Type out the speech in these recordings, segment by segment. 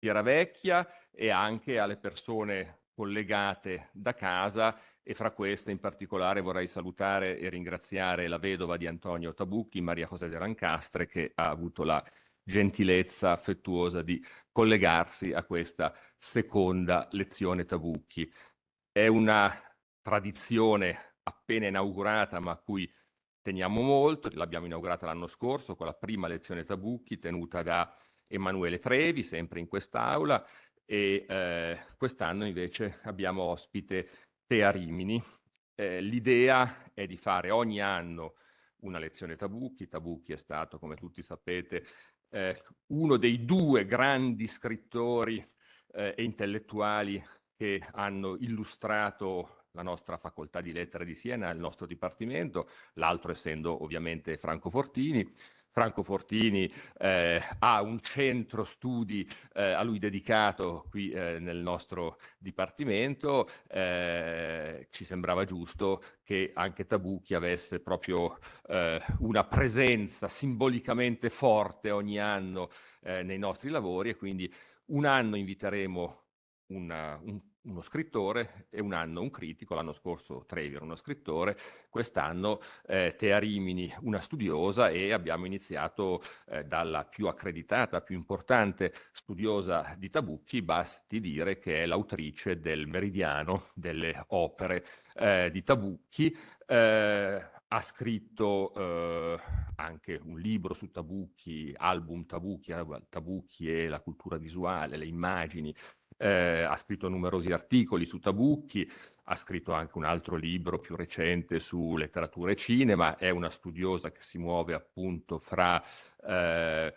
Vecchia e anche alle persone collegate da casa e fra queste in particolare vorrei salutare e ringraziare la vedova di Antonio Tabucchi, Maria José de Rancastre, che ha avuto la gentilezza affettuosa di collegarsi a questa seconda lezione Tabucchi. È una tradizione appena inaugurata ma a cui teniamo molto, l'abbiamo inaugurata l'anno scorso con la prima lezione Tabucchi tenuta da Emanuele Trevi, sempre in quest'aula, e eh, quest'anno invece abbiamo ospite Tea Rimini. Eh, L'idea è di fare ogni anno una lezione Tabucchi. Tabucchi è stato, come tutti sapete, eh, uno dei due grandi scrittori eh, e intellettuali che hanno illustrato la nostra facoltà di lettere di Siena, il nostro dipartimento, l'altro essendo ovviamente Franco Fortini. Franco Fortini eh, ha un centro studi eh, a lui dedicato qui eh, nel nostro dipartimento, eh, ci sembrava giusto che anche Tabucchi avesse proprio eh, una presenza simbolicamente forte ogni anno eh, nei nostri lavori e quindi un anno inviteremo una, un uno scrittore e un anno un critico, l'anno scorso Trevi era uno scrittore, quest'anno eh, Tea Rimini una studiosa e abbiamo iniziato eh, dalla più accreditata, più importante studiosa di Tabucchi, basti dire che è l'autrice del Meridiano, delle opere eh, di Tabucchi, eh, ha scritto eh, anche un libro su Tabucchi, album Tabucchi, Tabucchi e la cultura visuale, le immagini, eh, ha scritto numerosi articoli su Tabucchi, ha scritto anche un altro libro più recente su letteratura e cinema, è una studiosa che si muove appunto fra, eh,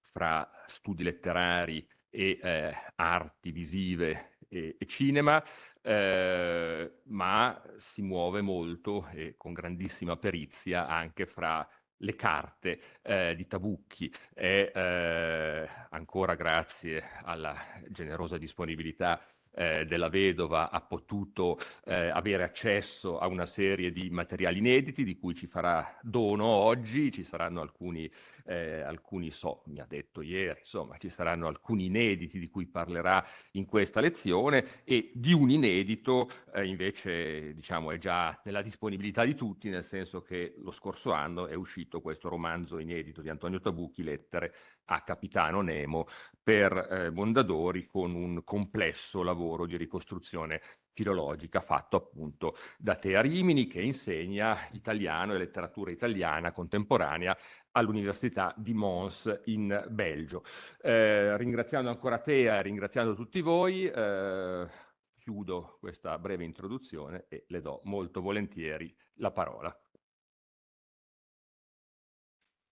fra studi letterari e eh, arti visive e, e cinema, eh, ma si muove molto e con grandissima perizia anche fra le carte eh, di Tabucchi e eh, ancora grazie alla generosa disponibilità eh, della vedova ha potuto eh, avere accesso a una serie di materiali inediti di cui ci farà dono oggi, ci saranno alcuni eh, alcuni so, mi ha detto ieri, insomma ci saranno alcuni inediti di cui parlerà in questa lezione e di un inedito eh, invece diciamo è già nella disponibilità di tutti, nel senso che lo scorso anno è uscito questo romanzo inedito di Antonio Tabucchi, Lettere a Capitano Nemo, per eh, Mondadori con un complesso lavoro di ricostruzione filologica fatto appunto da Tea Rimini che insegna italiano e letteratura italiana contemporanea all'Università di Mons in Belgio. Eh, ringraziando ancora Tea e ringraziando tutti voi, eh, chiudo questa breve introduzione e le do molto volentieri la parola.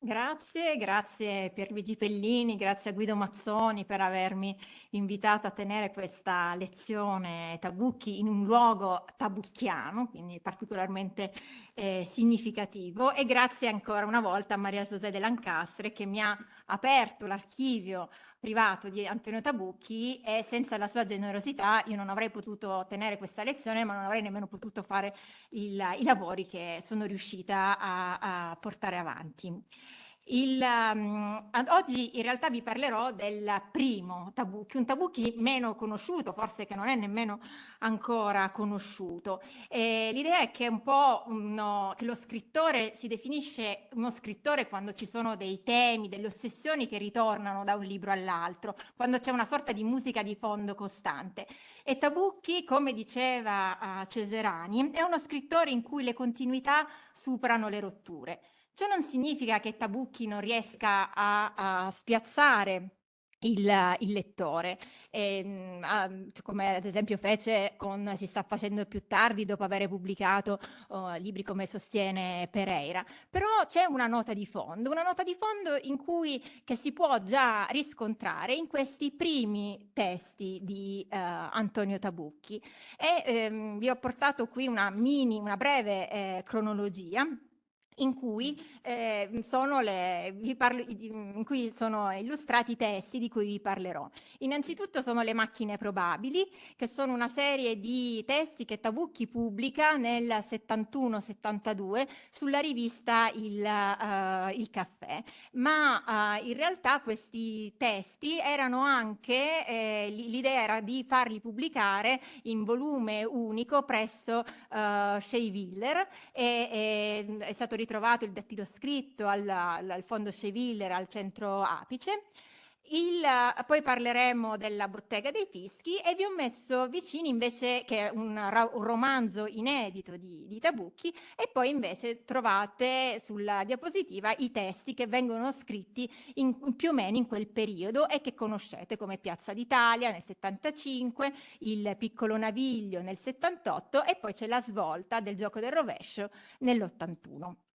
Grazie, grazie Pierluigi Pellini, grazie a Guido Mazzoni per avermi invitato a tenere questa lezione Tabucchi in un luogo tabucchiano, quindi particolarmente eh, significativo e grazie ancora una volta a Maria José de Lancastre che mi ha aperto l'archivio privato di Antonio Tabucchi e senza la sua generosità io non avrei potuto tenere questa lezione ma non avrei nemmeno potuto fare il, i lavori che sono riuscita a, a portare avanti. Il, um, oggi in realtà vi parlerò del primo Tabucchi, un Tabucchi meno conosciuto, forse che non è nemmeno ancora conosciuto. L'idea è che uno, che lo scrittore si definisce uno scrittore quando ci sono dei temi, delle ossessioni che ritornano da un libro all'altro, quando c'è una sorta di musica di fondo costante. E Tabucchi, come diceva uh, Ceserani, è uno scrittore in cui le continuità superano le rotture. Ciò non significa che Tabucchi non riesca a, a spiazzare il, il, lettore, e, um, come ad esempio fece con Si sta facendo più tardi dopo aver pubblicato uh, libri come sostiene Pereira. Però c'è una nota di fondo, una nota di fondo in cui, che si può già riscontrare in questi primi testi di uh, Antonio Tabucchi. E um, vi ho portato qui una mini, una breve eh, cronologia in cui, eh, le, parlo, in cui sono illustrati i testi di cui vi parlerò. Innanzitutto sono le macchine probabili, che sono una serie di testi che Tabucchi pubblica nel 71-72 sulla rivista Il, uh, Il Caffè, ma uh, in realtà questi testi erano anche, eh, l'idea era di farli pubblicare in volume unico presso uh, Shea Willer e, e è stato ritrovato il dattilo scritto al, al fondo Cheviller al centro apice. Il, poi parleremo della bottega dei fischi e vi ho messo vicini invece che è un, un romanzo inedito di, di, Tabucchi e poi invece trovate sulla diapositiva i testi che vengono scritti in, più o meno in quel periodo e che conoscete come Piazza d'Italia nel 75, il Piccolo Naviglio nel 78 e poi c'è la svolta del gioco del rovescio nell'81.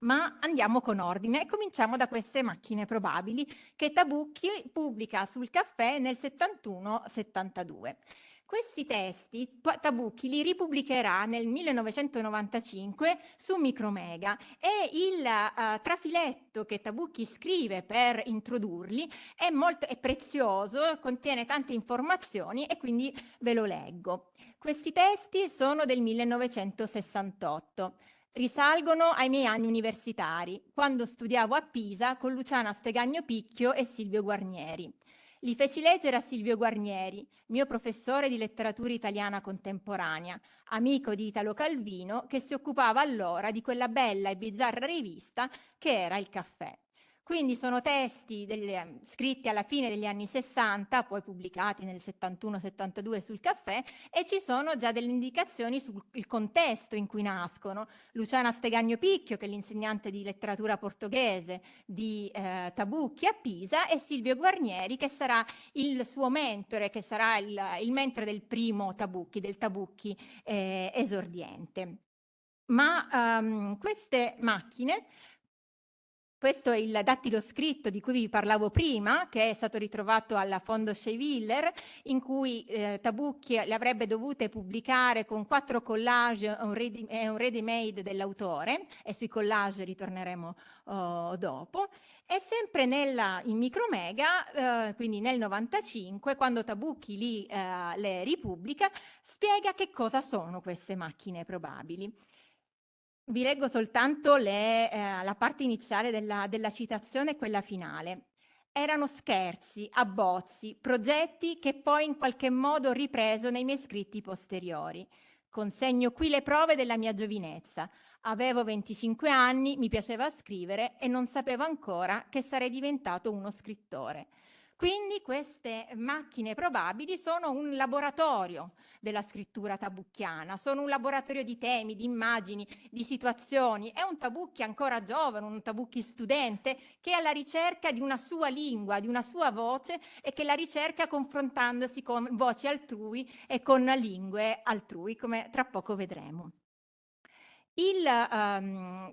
Ma andiamo con ordine e cominciamo da queste macchine probabili che Tabucchi pubblica sul caffè nel 71-72. Questi testi Tabucchi li ripubblicherà nel 1995 su Micromega e il uh, trafiletto che Tabucchi scrive per introdurli è molto è prezioso, contiene tante informazioni e quindi ve lo leggo. Questi testi sono del 1968 risalgono ai miei anni universitari, quando studiavo a Pisa con Luciana Stegagno Picchio e Silvio Guarnieri. Li feci leggere a Silvio Guarnieri, mio professore di letteratura italiana contemporanea, amico di Italo Calvino, che si occupava allora di quella bella e bizzarra rivista che era Il Caffè. Quindi sono testi delle, scritti alla fine degli anni 60, poi pubblicati nel 71-72 sul caffè, e ci sono già delle indicazioni sul contesto in cui nascono. Luciana Stegagno Picchio, che è l'insegnante di letteratura portoghese di eh, Tabucchi a Pisa, e Silvio Guarnieri, che sarà il suo mentore, che sarà il, il mentore del primo Tabucchi, del Tabucchi eh, esordiente. Ma um, queste macchine questo è il dattilo scritto di cui vi parlavo prima, che è stato ritrovato alla Fondo Schewiller, in cui eh, Tabucchi le avrebbe dovute pubblicare con quattro collage e un ready-made dell'autore, e sui collage ritorneremo oh, dopo. E sempre nella, in Micromega, eh, quindi nel 95, quando Tabucchi li, eh, le ripubblica, spiega che cosa sono queste macchine probabili. Vi leggo soltanto le, eh, la parte iniziale della, della citazione e quella finale. Erano scherzi, abbozzi, progetti che poi in qualche modo ho ripreso nei miei scritti posteriori. Consegno qui le prove della mia giovinezza. Avevo 25 anni, mi piaceva scrivere e non sapevo ancora che sarei diventato uno scrittore. Quindi queste macchine probabili sono un laboratorio della scrittura tabucchiana, sono un laboratorio di temi, di immagini, di situazioni. È un Tabucchi ancora giovane, un Tabucchi studente che è alla ricerca di una sua lingua, di una sua voce e che la ricerca confrontandosi con voci altrui e con lingue altrui, come tra poco vedremo. Um,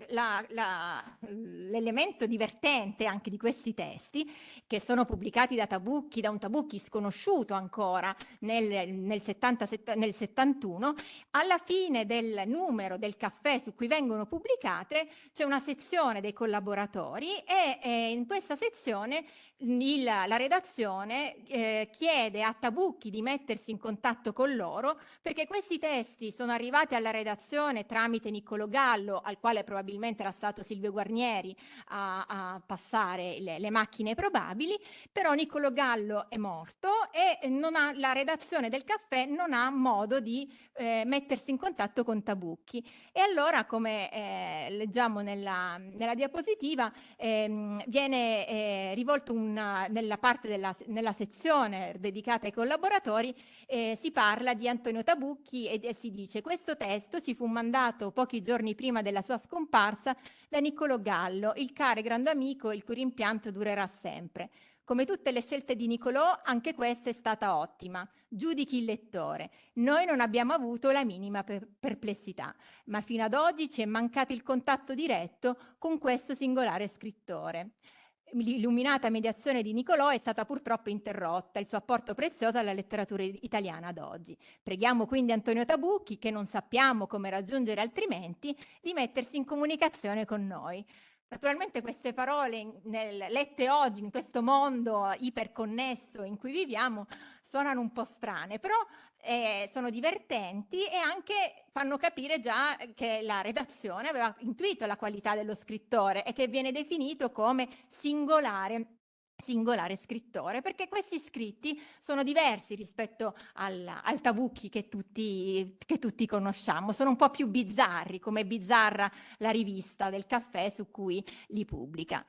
l'elemento divertente anche di questi testi, che sono pubblicati da Tabucchi, da un Tabucchi sconosciuto ancora nel, nel, 70, nel 71, alla fine del numero del caffè su cui vengono pubblicate c'è una sezione dei collaboratori e, e in questa sezione il, la redazione eh, chiede a Tabucchi di mettersi in contatto con loro perché questi testi sono arrivati alla redazione tramite Niccolò Gallo, al quale probabilmente era stato Silvio Guarnieri a, a passare le, le, macchine probabili, però Niccolò Gallo è morto e ha, la redazione del caffè non ha modo di eh, mettersi in contatto con Tabucchi. E allora, come eh, leggiamo nella, nella diapositiva, ehm, viene eh, rivolto un una, nella parte della nella sezione dedicata ai collaboratori eh, si parla di Antonio Tabucchi e, e si dice questo testo ci fu mandato pochi giorni prima della sua scomparsa da Niccolò Gallo, il care grande amico il cui rimpianto durerà sempre. Come tutte le scelte di Niccolò, anche questa è stata ottima. Giudichi il lettore. Noi non abbiamo avuto la minima per perplessità, ma fino ad oggi ci è mancato il contatto diretto con questo singolare scrittore l'illuminata mediazione di Nicolò è stata purtroppo interrotta, il suo apporto prezioso alla letteratura italiana ad oggi. Preghiamo quindi Antonio Tabucchi, che non sappiamo come raggiungere altrimenti, di mettersi in comunicazione con noi. Naturalmente queste parole nel, lette oggi in questo mondo iperconnesso in cui viviamo suonano un po' strane, però eh, sono divertenti e anche fanno capire già che la redazione aveva intuito la qualità dello scrittore e che viene definito come singolare singolare scrittore, perché questi scritti sono diversi rispetto al, al Tabucchi che tutti, che tutti conosciamo, sono un po' più bizzarri, come bizzarra la rivista del caffè su cui li pubblica.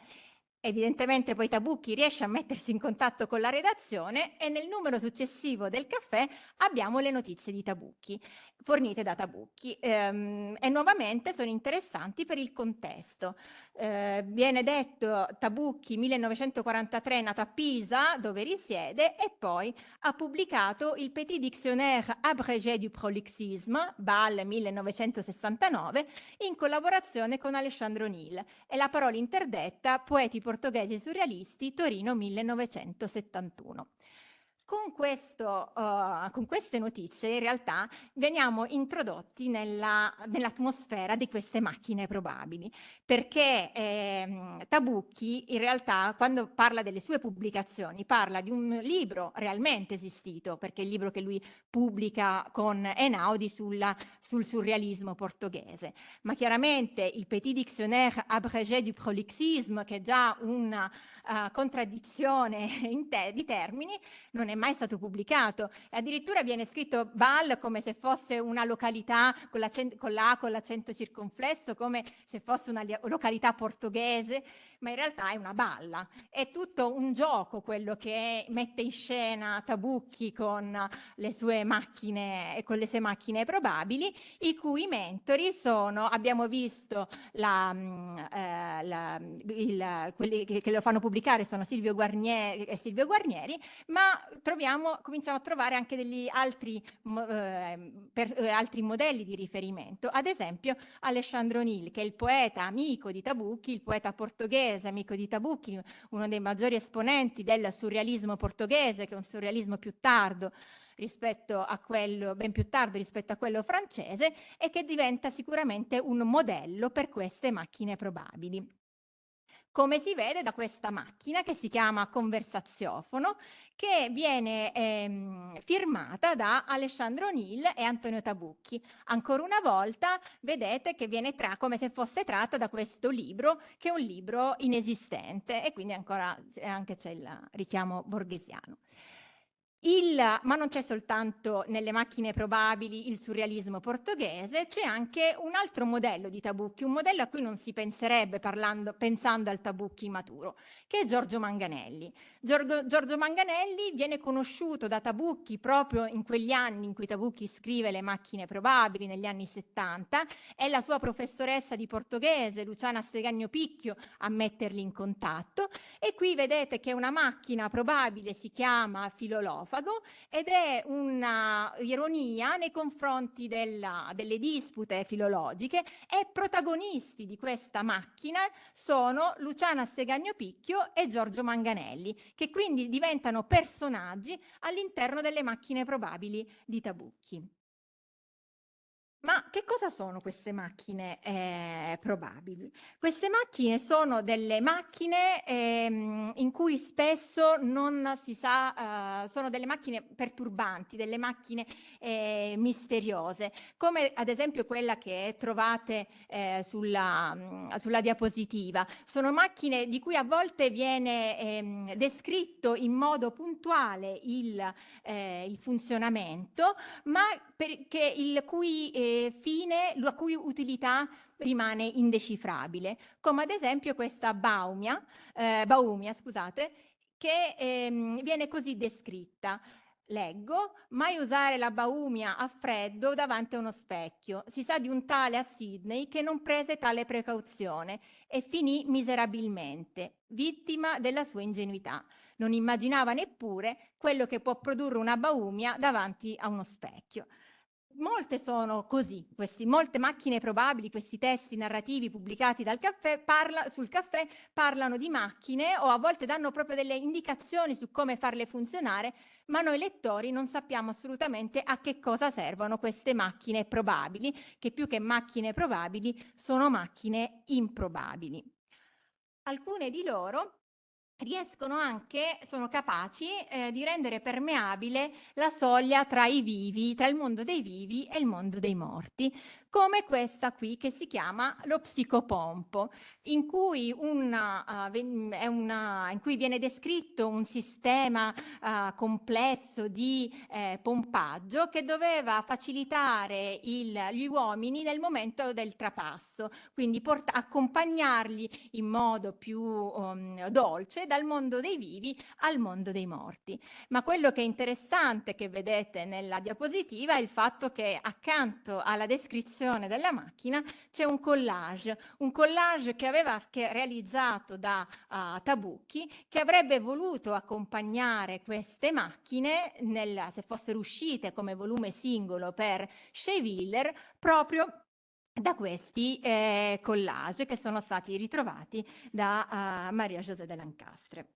Evidentemente poi Tabucchi riesce a mettersi in contatto con la redazione e nel numero successivo del caffè abbiamo le notizie di Tabucchi fornite da Tabucchi ehm, e nuovamente sono interessanti per il contesto. Eh, viene detto Tabucchi 1943 nato a Pisa dove risiede e poi ha pubblicato il Petit Dictionnaire abrégé du prolixisme BAL 1969 in collaborazione con Alessandro Nil e la parola interdetta Poeti portoghesi surrealisti Torino 1971. Con, questo, uh, con, queste notizie in realtà veniamo introdotti nell'atmosfera nell di queste macchine probabili, perché eh, Tabucchi in realtà quando parla delle sue pubblicazioni parla di un libro realmente esistito, perché è il libro che lui pubblica con Einaudi sulla, sul surrealismo portoghese, ma chiaramente il Petit Dictionnaire abrégé du prolixisme, che è già una uh, contraddizione te di termini, non è mai stato pubblicato. E addirittura viene scritto Bal come se fosse una località con la, con la con l'accento circonflesso, come se fosse una località portoghese, ma in realtà è una balla. È tutto un gioco quello che mette in scena Tabucchi con le sue macchine, con le sue macchine probabili, i cui mentori sono, abbiamo visto la, mm, eh, la, il, quelli che, che, lo fanno pubblicare sono Silvio Guarnieri e Silvio Guarnieri, ma troviamo, cominciamo a trovare anche degli altri, eh, per, eh, altri modelli di riferimento, ad esempio Alessandro Nil, che è il poeta amico di Tabucchi, il poeta portoghese, amico di Tabucchi, uno dei maggiori esponenti del surrealismo portoghese, che è un surrealismo più tardo, rispetto a quello, ben più tardi rispetto a quello francese e che diventa sicuramente un modello per queste macchine probabili come si vede da questa macchina che si chiama conversaziofono, che viene ehm, firmata da Alessandro Nil e Antonio Tabucchi. Ancora una volta vedete che viene come se fosse tratta da questo libro, che è un libro inesistente e quindi ancora anche c'è il richiamo borghesiano. Il, ma non c'è soltanto nelle macchine probabili il surrealismo portoghese, c'è anche un altro modello di Tabucchi, un modello a cui non si penserebbe parlando, pensando al Tabucchi maturo, che è Giorgio Manganelli. Giorgio, Giorgio Manganelli viene conosciuto da Tabucchi proprio in quegli anni in cui Tabucchi scrive Le macchine probabili, negli anni 70, è la sua professoressa di portoghese, Luciana Stegagno Picchio, a metterli in contatto e qui vedete che una macchina probabile si chiama Filolofa, sarcofago ed è una ironia nei confronti della, delle dispute filologiche e protagonisti di questa macchina sono Luciana Stegagno Picchio e Giorgio Manganelli, che quindi diventano personaggi all'interno delle macchine probabili di Tabucchi. Ma che cosa sono queste macchine eh, probabili? Queste macchine sono delle macchine ehm, in cui spesso non si sa, eh, sono delle macchine perturbanti, delle macchine eh, misteriose, come ad esempio quella che trovate eh, sulla, mm, sulla, diapositiva. Sono macchine di cui a volte viene ehm, descritto in modo puntuale il, eh, il funzionamento, ma perché il cui fine la cui utilità rimane indecifrabile, come ad esempio questa baumia, eh, baumia scusate, che ehm, viene così descritta. Leggo, mai usare la baumia a freddo davanti a uno specchio. Si sa di un tale a Sydney che non prese tale precauzione e finì miserabilmente, vittima della sua ingenuità. Non immaginava neppure quello che può produrre una baumia davanti a uno specchio molte sono così, questi, molte macchine probabili, questi testi narrativi pubblicati dal caffè, parla, sul caffè parlano di macchine o a volte danno proprio delle indicazioni su come farle funzionare, ma noi lettori non sappiamo assolutamente a che cosa servono queste macchine probabili, che più che macchine probabili sono macchine improbabili. Alcune di loro riescono anche, sono capaci eh, di rendere permeabile la soglia tra i vivi, tra il mondo dei vivi e il mondo dei morti, come questa qui che si chiama lo psicopompo, in cui, una, uh, una, in cui viene descritto un sistema uh, complesso di eh, pompaggio che doveva facilitare il, gli uomini nel momento del trapasso, quindi accompagnarli in modo più um, dolce dal mondo dei vivi al mondo dei morti. Ma quello che è interessante che vedete nella diapositiva è il fatto che accanto alla descrizione costruzione della macchina c'è un collage, un collage che aveva che realizzato da uh, Tabucchi che avrebbe voluto accompagnare queste macchine nel, se fossero uscite come volume singolo per Shea proprio da questi eh, collage che sono stati ritrovati da uh, Maria José de Lancastre.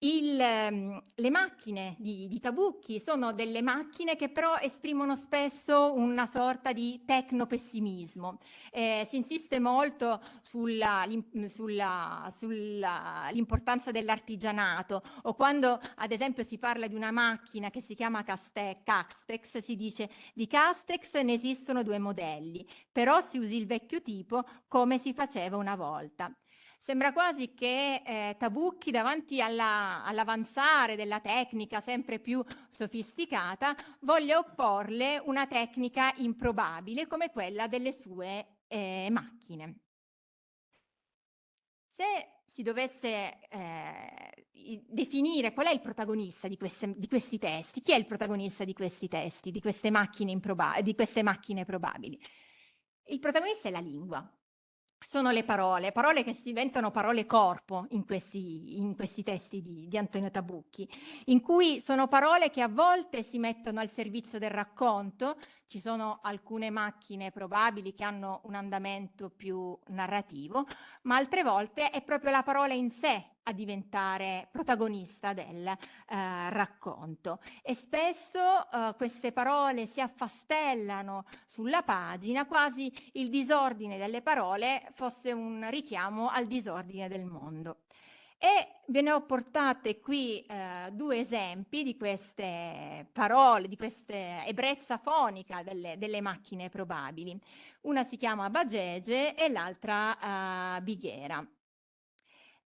Il, ehm, le macchine di, di, Tabucchi sono delle macchine che però esprimono spesso una sorta di tecnopessimismo. Eh, si insiste molto sull'importanza sull dell'artigianato o quando ad esempio si parla di una macchina che si chiama Castex, si dice di Castex ne esistono due modelli, però si usi il vecchio tipo come si faceva una volta. Sembra quasi che eh, Tabucchi davanti all'avanzare all della tecnica sempre più sofisticata voglia opporle una tecnica improbabile come quella delle sue eh, macchine. Se si dovesse eh, definire qual è il protagonista di, queste, di, questi testi, chi è il protagonista di questi testi, di queste macchine, di queste macchine probabili? Il protagonista è la lingua, sono le parole, parole che diventano parole corpo in questi, in questi testi di, di, Antonio Tabucchi, in cui sono parole che a volte si mettono al servizio del racconto, ci sono alcune macchine probabili che hanno un andamento più narrativo, ma altre volte è proprio la parola in sé a diventare protagonista del eh, racconto e spesso eh, queste parole si affastellano sulla pagina quasi il disordine delle parole fosse un richiamo al disordine del mondo. E ve ne ho portate qui eh, due esempi di queste parole, di questa ebbrezza fonica delle, delle, macchine probabili. Una si chiama Bagege e l'altra eh, Bighera.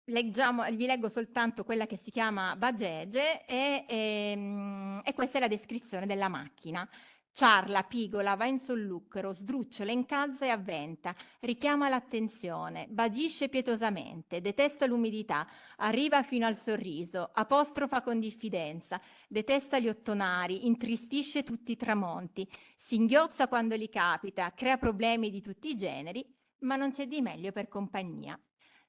Leggiamo, vi leggo soltanto quella che si chiama Bagege e, e, ehm, e questa è la descrizione della macchina. Ciarla, pigola, va in sollucro, sdrucciola, incalza e avventa, richiama l'attenzione, bagisce pietosamente, detesta l'umidità, arriva fino al sorriso, apostrofa con diffidenza, detesta gli ottonari, intristisce tutti i tramonti, singhiozza quando li capita, crea problemi di tutti i generi, ma non c'è di meglio per compagnia.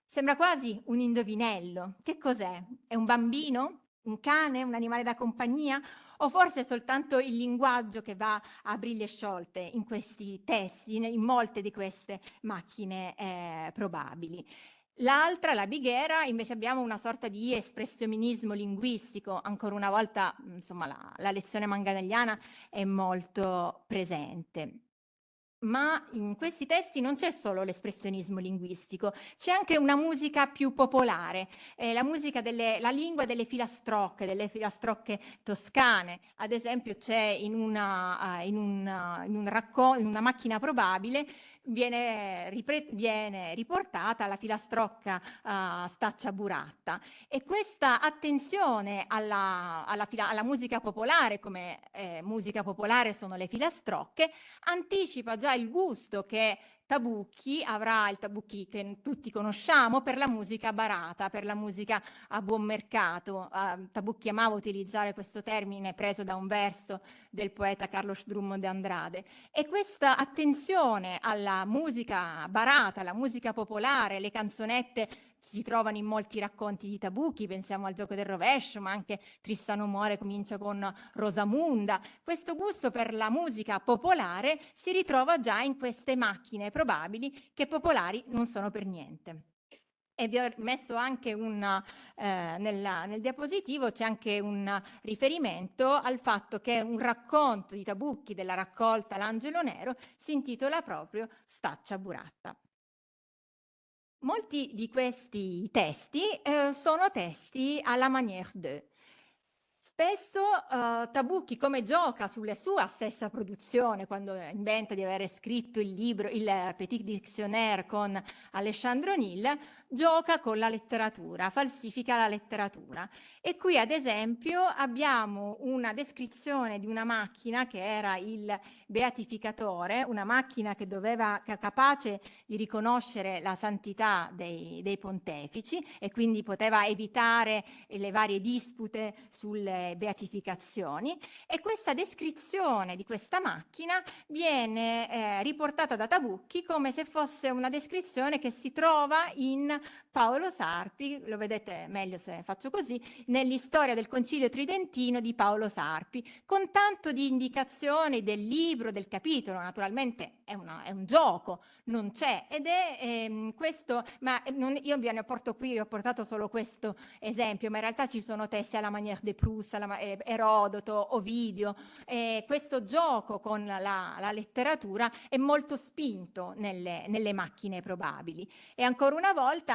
Sembra quasi un indovinello. Che cos'è? È un bambino? Un cane? Un animale da compagnia? O forse è soltanto il linguaggio che va a briglie sciolte in questi testi, in molte di queste macchine eh, probabili. L'altra, la Bighera, invece abbiamo una sorta di espressionismo linguistico, ancora una volta insomma, la, la lezione manganelliana è molto presente ma in questi testi non c'è solo l'espressionismo linguistico, c'è anche una musica più popolare, eh, la musica delle, la lingua delle filastrocche, delle filastrocche toscane. Ad esempio c'è in, uh, in, una, in, un in una macchina probabile viene, viene, riportata la filastrocca uh, staccia buratta e questa attenzione alla, alla, alla musica popolare come eh, musica popolare sono le filastrocche anticipa già il gusto che Tabucchi avrà il Tabucchi che tutti conosciamo per la musica barata, per la musica a buon mercato. Uh, Tabucchi amava utilizzare questo termine preso da un verso del poeta Carlos Drummond de Andrade e questa attenzione alla musica barata, alla musica popolare, le canzonette si trovano in molti racconti di Tabucchi, pensiamo al gioco del rovescio, ma anche Tristano Muore comincia con Rosamunda. Questo gusto per la musica popolare si ritrova già in queste macchine probabili che popolari non sono per niente. E vi ho messo anche un, eh, nella, nel diapositivo c'è anche un riferimento al fatto che un racconto di Tabucchi della raccolta L'Angelo Nero si intitola proprio Staccia Buratta. Molti di questi testi eh, sono testi alla manière de, Spesso uh, Tabucchi, come gioca sulla sua stessa produzione, quando inventa di aver scritto il libro, il Petit Dictionnaire con Alessandro Nil, gioca con la letteratura, falsifica la letteratura. E qui ad esempio abbiamo una descrizione di una macchina che era il beatificatore, una macchina che doveva, capace di riconoscere la santità dei, dei pontefici e quindi poteva evitare le varie dispute sulle beatificazioni e questa descrizione di questa macchina viene eh, riportata da Tabucchi come se fosse una descrizione che si trova in Paolo Sarpi, lo vedete meglio se faccio così, nell'istoria del Concilio Tridentino di Paolo Sarpi, con tanto di indicazioni del libro, del capitolo, naturalmente è, una, è un gioco, non c'è. Ed è ehm, questo, ma non, io vi ne porto qui, ho portato solo questo esempio, ma in realtà ci sono testi alla manière de Proust, alla, eh, Erodoto, Ovidio, eh, questo gioco con la, la, letteratura è molto spinto nelle, nelle macchine probabili. E ancora una volta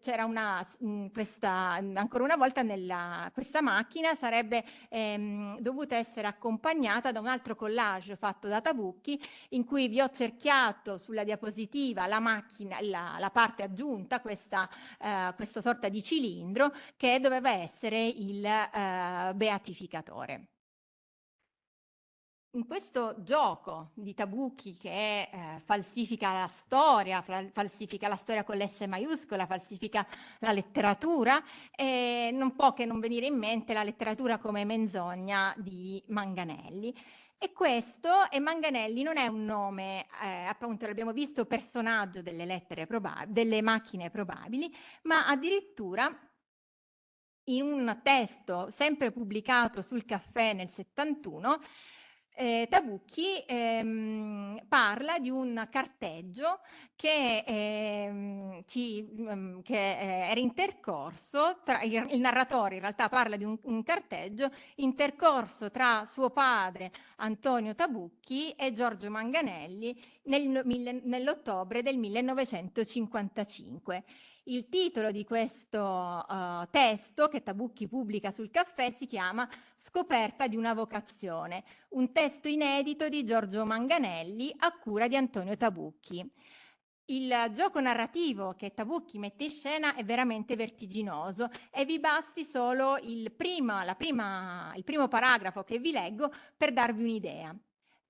c'era una, mh, questa, ancora una volta nella, questa macchina sarebbe ehm, dovuta essere accompagnata da un altro collage fatto da Tabucchi in cui vi ho cerchiato sulla diapositiva la macchina, la, la parte aggiunta, questa, eh, questa sorta di cilindro che doveva essere il eh, beatificatore in questo gioco di Tabucchi che eh, falsifica la storia, falsifica la storia con l'S maiuscola, falsifica la letteratura, eh, non può che non venire in mente la letteratura come menzogna di Manganelli. E questo, e Manganelli non è un nome, eh, appunto l'abbiamo visto, personaggio delle lettere delle macchine probabili, ma addirittura in un testo sempre pubblicato sul caffè nel 71, eh, Tabucchi ehm, parla di un carteggio che, ehm, ci, mm, che eh, era intercorso, tra, il, il, narratore in realtà parla di un, un, carteggio intercorso tra suo padre Antonio Tabucchi e Giorgio Manganelli nel, nell'ottobre del 1955. Il titolo di questo uh, testo che Tabucchi pubblica sul caffè si chiama Scoperta di una vocazione, un testo inedito di Giorgio Manganelli a cura di Antonio Tabucchi. Il gioco narrativo che Tabucchi mette in scena è veramente vertiginoso e vi basti solo il, prima, prima, il primo paragrafo che vi leggo per darvi un'idea.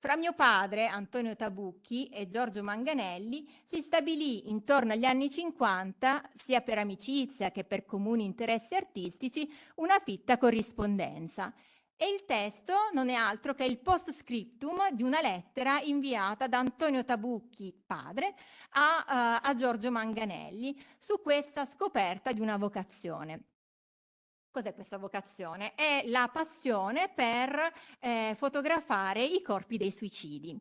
Fra mio padre, Antonio Tabucchi, e Giorgio Manganelli si stabilì intorno agli anni 50, sia per amicizia che per comuni interessi artistici, una fitta corrispondenza. E il testo non è altro che il postscriptum di una lettera inviata da Antonio Tabucchi, padre, a, uh, a Giorgio Manganelli su questa scoperta di una vocazione. Cos'è questa vocazione? È la passione per eh, fotografare i corpi dei suicidi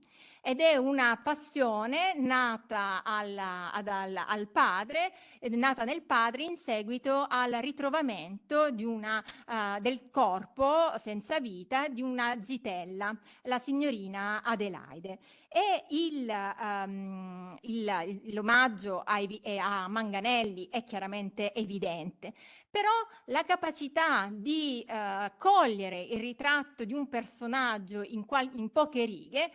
ed è una passione nata alla, ad, al, al, padre, nata nel padre in seguito al ritrovamento una, uh, del corpo senza vita di una zitella, la signorina Adelaide. E um, l'omaggio a, a Manganelli è chiaramente evidente, però la capacità di uh, cogliere il ritratto di un personaggio in, in poche righe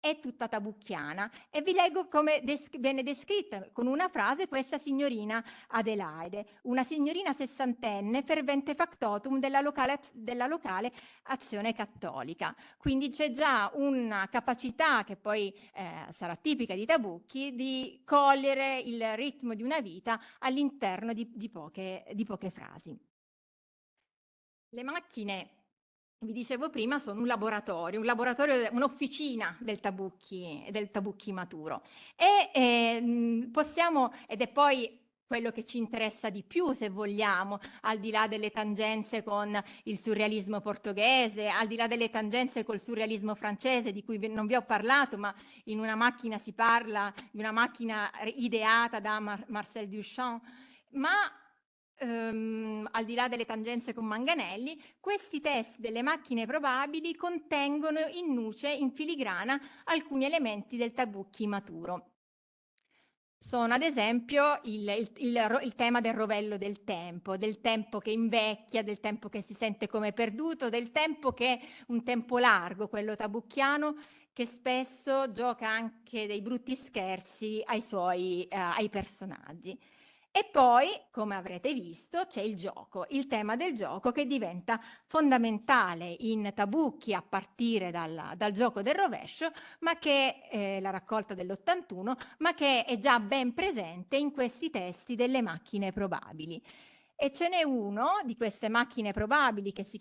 è tutta tabucchiana e vi leggo come des viene descritta con una frase questa signorina Adelaide, una signorina sessantenne fervente factotum della locale, della locale azione cattolica. Quindi c'è già una capacità che poi eh, sarà tipica di Tabucchi di cogliere il ritmo di una vita all'interno di, di, di poche frasi. Le macchine vi dicevo prima, sono un laboratorio, un laboratorio, un'officina del tabucchi, del tabucchi maturo. E eh, possiamo, ed è poi quello che ci interessa di più, se vogliamo, al di là delle tangenze con il surrealismo portoghese, al di là delle tangenze col surrealismo francese, di cui non vi ho parlato, ma in una macchina si parla di una macchina ideata da Mar Marcel Duchamp, ma ehm, al di là delle tangenze con Manganelli, questi test delle macchine probabili contengono in nuce, in filigrana, alcuni elementi del tabucchi maturo. Sono ad esempio il, il, il, il, tema del rovello del tempo, del tempo che invecchia, del tempo che si sente come perduto, del tempo che è un tempo largo, quello tabucchiano, che spesso gioca anche dei brutti scherzi ai suoi eh, ai personaggi. E poi, come avrete visto, c'è il gioco, il tema del gioco che diventa fondamentale in Tabucchi a partire dal, dal gioco del rovescio, ma che eh, la raccolta dell'81, ma che è già ben presente in questi testi delle macchine probabili. E ce n'è uno di queste macchine probabili che si,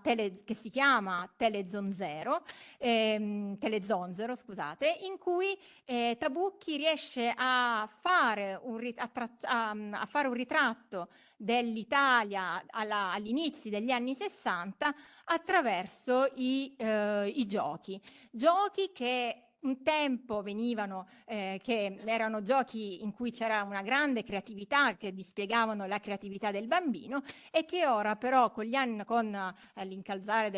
tele, che si chiama Telezonzero, ehm, Telezonzero, scusate, in cui eh, Tabucchi riesce a fare un, a a, a fare un ritratto dell'Italia all'inizio degli anni 60 attraverso i, eh, i giochi. Giochi che un tempo venivano, eh, che erano giochi in cui c'era una grande creatività, che dispiegavano la creatività del bambino e che ora però con gli anni, con eh, l'incalzare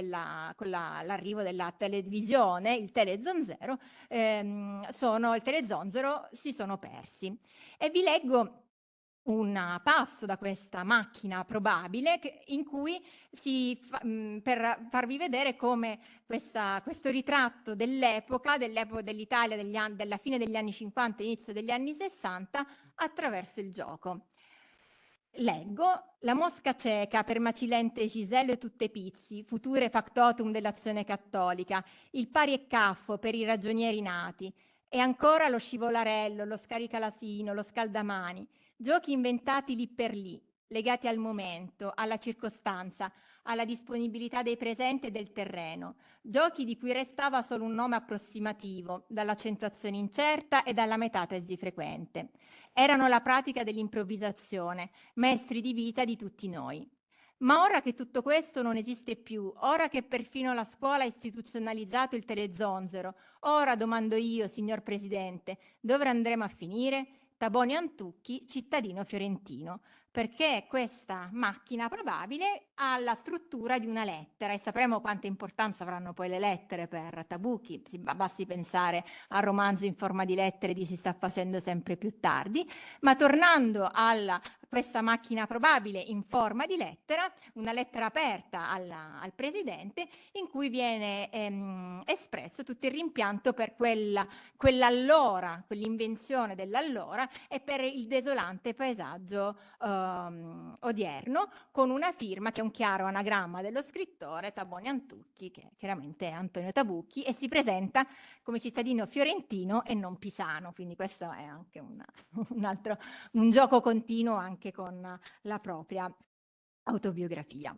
con l'arrivo la, della televisione, il telezonzero, ehm, sono, il telezonzero si sono persi. E vi leggo un passo da questa macchina probabile che, in cui si fa, mh, per farvi vedere come questa, questo ritratto dell'epoca, dell'epoca dell'Italia della fine degli anni 50 inizio degli anni 60 attraverso il gioco. Leggo, la mosca cieca per macilente Giselle tutte pizzi, future factotum dell'azione cattolica, il pari e caffo per i ragionieri nati, e ancora lo scivolarello, lo scaricalasino, lo scaldamani, Giochi inventati lì per lì, legati al momento, alla circostanza, alla disponibilità dei presenti e del terreno, giochi di cui restava solo un nome approssimativo, dall'accentuazione incerta e dalla metatesi frequente. Erano la pratica dell'improvvisazione, maestri di vita di tutti noi. Ma ora che tutto questo non esiste più, ora che perfino la scuola ha istituzionalizzato il telezonzero, ora domando io, signor Presidente, dove andremo a finire? Taboni Antucchi, cittadino fiorentino, perché questa macchina probabile ha la struttura di una lettera e sapremo quanta importanza avranno poi le lettere per Tabucchi, basti pensare al romanzo in forma di lettere di Si sta facendo sempre più tardi, ma tornando alla questa macchina probabile in forma di lettera, una lettera aperta alla, al Presidente in cui viene ehm, espresso tutto il rimpianto per quella, quell'allora, quell'invenzione dell'allora e per il desolante paesaggio ehm, odierno con una firma che è un chiaro anagramma dello scrittore Taboni Antucchi che chiaramente è Antonio Tabucchi e si presenta come cittadino fiorentino e non pisano, quindi questo è anche una, un altro un gioco continuo anche con la propria autobiografia.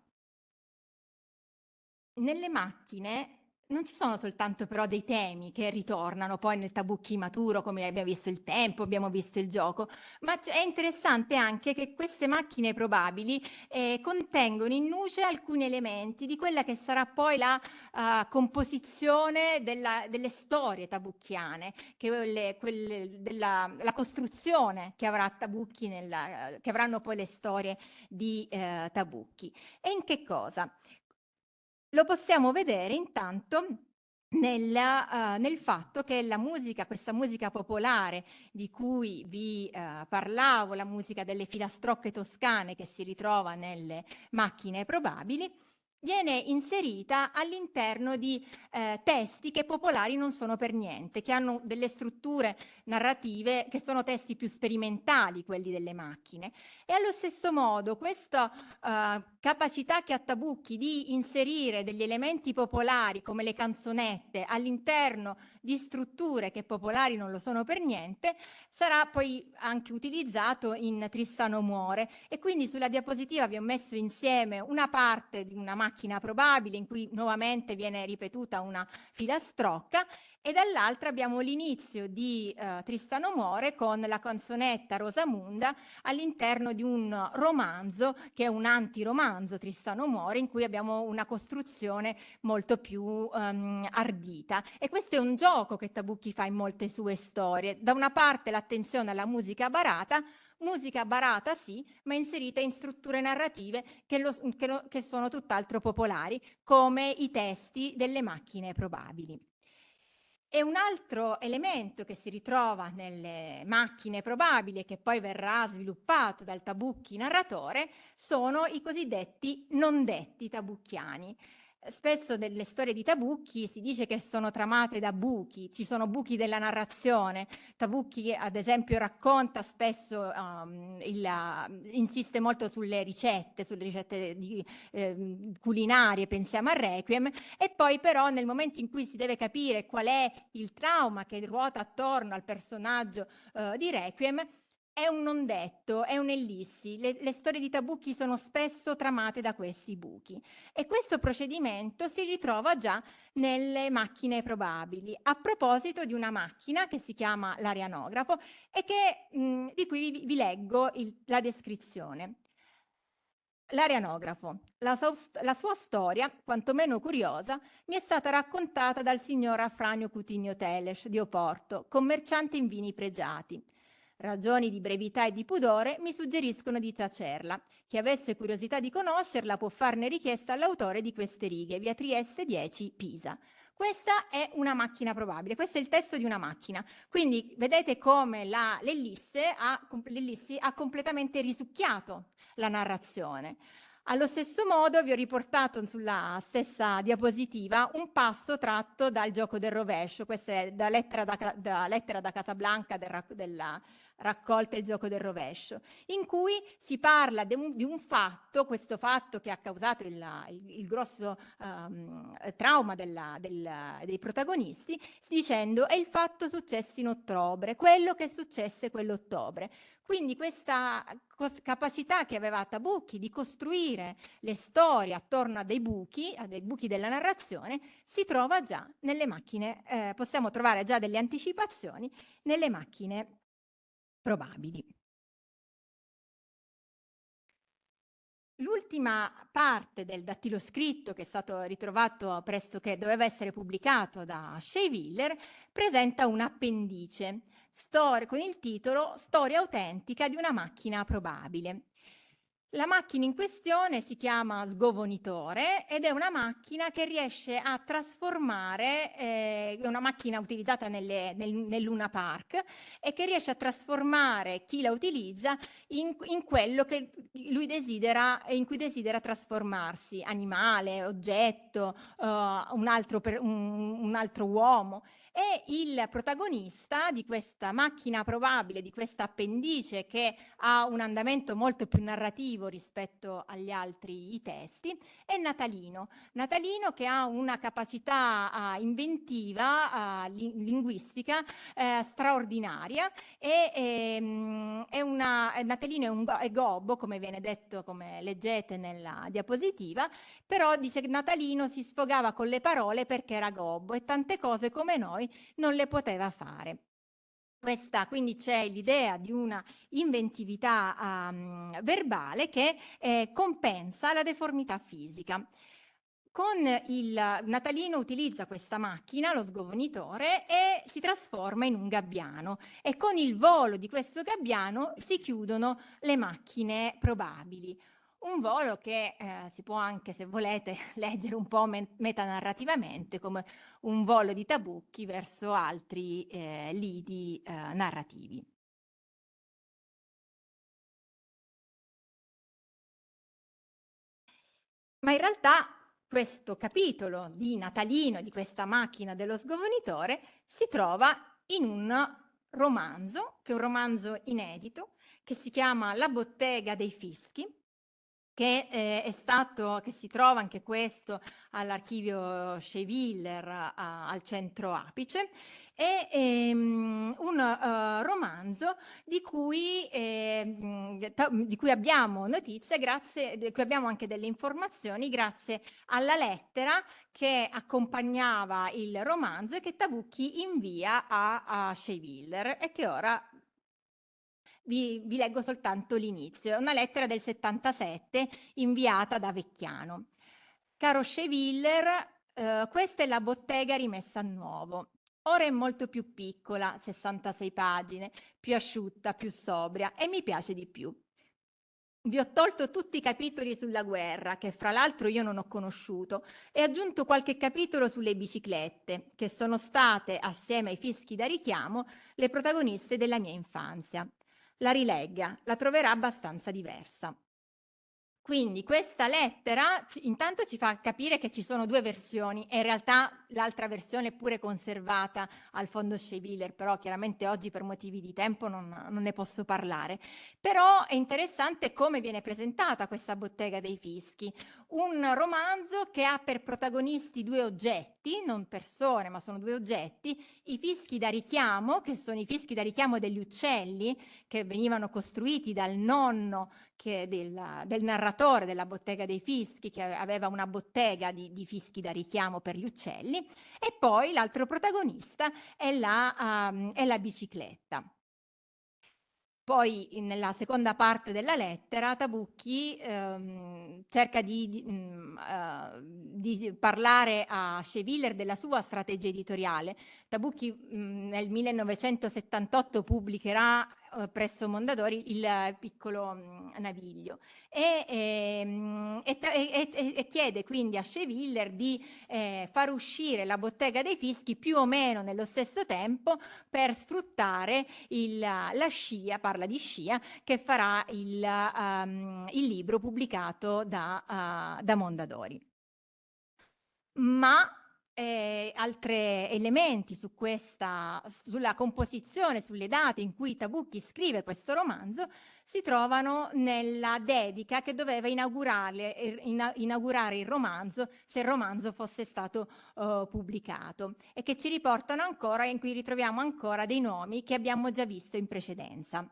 Nelle macchine non ci sono soltanto però dei temi che ritornano poi nel tabucchi maturo, come abbiamo visto il tempo, abbiamo visto il gioco, ma è interessante anche che queste macchine probabili eh, contengono in nuce alcuni elementi di quella che sarà poi la uh, composizione della, delle storie tabucchiane, quelle, quelle della la costruzione che avrà Tabucchi, nella, che avranno poi le storie di eh, Tabucchi. E in che cosa? Lo possiamo vedere intanto nella, uh, nel fatto che la musica, questa musica popolare di cui vi uh, parlavo, la musica delle filastrocche toscane che si ritrova nelle macchine probabili, viene inserita all'interno di eh, testi che popolari non sono per niente, che hanno delle strutture narrative che sono testi più sperimentali, quelli delle macchine. E allo stesso modo questa eh, capacità che ha Tabucchi di inserire degli elementi popolari come le canzonette all'interno di strutture che popolari non lo sono per niente, sarà poi anche utilizzato in Tristano muore. E quindi sulla diapositiva vi ho messo insieme una parte di una macchina probabile in cui nuovamente viene ripetuta una filastrocca e dall'altra abbiamo l'inizio di eh, Tristano muore con la canzonetta Rosamunda all'interno di un romanzo che è un antiromanzo Tristano muore in cui abbiamo una costruzione molto più um, ardita e questo è un gioco che Tabucchi fa in molte sue storie da una parte l'attenzione alla musica barata musica barata sì, ma inserita in strutture narrative che, lo, che, lo, che sono tutt'altro popolari, come i testi delle macchine probabili. E un altro elemento che si ritrova nelle macchine probabili e che poi verrà sviluppato dal Tabucchi narratore sono i cosiddetti non detti tabucchiani. Spesso nelle storie di Tabucchi si dice che sono tramate da buchi, ci sono buchi della narrazione. Tabucchi ad esempio racconta spesso, um, il, insiste molto sulle ricette, sulle ricette di, eh, culinarie, pensiamo a Requiem, e poi però nel momento in cui si deve capire qual è il trauma che ruota attorno al personaggio uh, di Requiem, è un non detto, è un'ellissi. Le, le, storie di Tabucchi sono spesso tramate da questi buchi e questo procedimento si ritrova già nelle macchine probabili. A proposito di una macchina che si chiama l'arianografo e che, mh, di cui vi, vi leggo il, la descrizione. L'arianografo. La, la, sua storia, quantomeno curiosa, mi è stata raccontata dal signor Afranio Cutigno Teles di Oporto, commerciante in vini pregiati. Ragioni di brevità e di pudore mi suggeriscono di tacerla. Chi avesse curiosità di conoscerla può farne richiesta all'autore di queste righe, via Trieste 10, Pisa. Questa è una macchina probabile, questo è il testo di una macchina. Quindi vedete come l'ellisse ha, ha completamente risucchiato la narrazione. Allo stesso modo vi ho riportato sulla stessa diapositiva un passo tratto dal gioco del rovescio, questa è da lettera da, da, lettera da Casablanca del, della raccolta Il gioco del rovescio, in cui si parla un, di un fatto, questo fatto che ha causato il, il, il grosso um, trauma della, della, dei protagonisti, dicendo è il fatto successo in ottobre, quello che successe quell'ottobre. Quindi questa capacità che aveva Tabucchi di costruire le storie attorno a dei buchi, a dei buchi della narrazione, si trova già nelle macchine, eh, possiamo trovare già delle anticipazioni nelle macchine probabili. L'ultima parte del dattiloscritto che è stato ritrovato presto che doveva essere pubblicato da Shea presenta un appendice con il titolo Storia autentica di una macchina probabile. La macchina in questione si chiama sgovonitore ed è una macchina che riesce a trasformare, eh, è una macchina utilizzata nelle, nel, nel, Luna Park e che riesce a trasformare chi la utilizza in, in quello desidera, in cui desidera trasformarsi, animale, oggetto, uh, un, altro per, un, un altro uomo e il protagonista di questa macchina probabile, di questa appendice che ha un andamento molto più narrativo rispetto agli altri testi, è Natalino. Natalino che ha una capacità uh, inventiva, uh, linguistica uh, straordinaria e ehm, è una, Natalino è, un, è gobbo, come viene detto, come leggete nella diapositiva, però dice che Natalino si sfogava con le parole perché era gobbo e tante cose come noi non le poteva fare. Questa, quindi c'è l'idea di una inventività um, verbale che eh, compensa la deformità fisica. Con il Natalino utilizza questa macchina, lo sgovonitore, e si trasforma in un gabbiano e con il volo di questo gabbiano si chiudono le macchine probabili. Un volo che eh, si può anche, se volete, leggere un po' metanarrativamente come un volo di Tabucchi verso altri eh, lidi eh, narrativi. Ma in realtà questo capitolo di Natalino, di questa macchina dello sgomonitore, si trova in un romanzo, che è un romanzo inedito, che si chiama La bottega dei fischi, che eh, stato, che si trova anche questo all'archivio Schewiller al centro Apice, è ehm, un uh, romanzo di cui, eh, di cui abbiamo notizie, grazie, di cui abbiamo anche delle informazioni grazie alla lettera che accompagnava il romanzo e che Tabucchi invia a, a Schewiller e che ora vi, vi leggo soltanto l'inizio. È una lettera del 77 inviata da Vecchiano. Caro Schewiller, eh, questa è la bottega rimessa a nuovo. Ora è molto più piccola, 66 pagine, più asciutta, più sobria e mi piace di più. Vi ho tolto tutti i capitoli sulla guerra, che fra l'altro io non ho conosciuto, e aggiunto qualche capitolo sulle biciclette, che sono state, assieme ai fischi da richiamo, le protagoniste della mia infanzia. La rilegga, la troverà abbastanza diversa. Quindi questa lettera intanto ci fa capire che ci sono due versioni e in realtà l'altra versione è pure conservata al fondo Schewiller, però chiaramente oggi per motivi di tempo non, non, ne posso parlare. Però è interessante come viene presentata questa bottega dei fischi, un romanzo che ha per protagonisti due oggetti, non persone ma sono due oggetti, i fischi da richiamo, che sono i fischi da richiamo degli uccelli che venivano costruiti dal nonno del, del, narratore della bottega dei fischi, che aveva una bottega di, di fischi da richiamo per gli uccelli, e poi l'altro protagonista è la, um, è la bicicletta. Poi nella seconda parte della lettera Tabucchi ehm, cerca di, di, mh, uh, di, parlare a Schewiller della sua strategia editoriale. Tabucchi mh, nel 1978 pubblicherà eh, presso Mondadori il piccolo mh, naviglio e, ehm, e, e, e, chiede quindi a Schewiller di eh, far uscire la bottega dei fischi più o meno nello stesso tempo per sfruttare il, la scia, parla di scia, che farà il, um, il libro pubblicato da, uh, da Mondadori. Ma eh, altri elementi su questa, sulla composizione, sulle date in cui Tabucchi scrive questo romanzo, si trovano nella dedica che doveva inaugurare, inaugurare il romanzo se il romanzo fosse stato uh, pubblicato e che ci riportano ancora, in cui ritroviamo ancora dei nomi che abbiamo già visto in precedenza.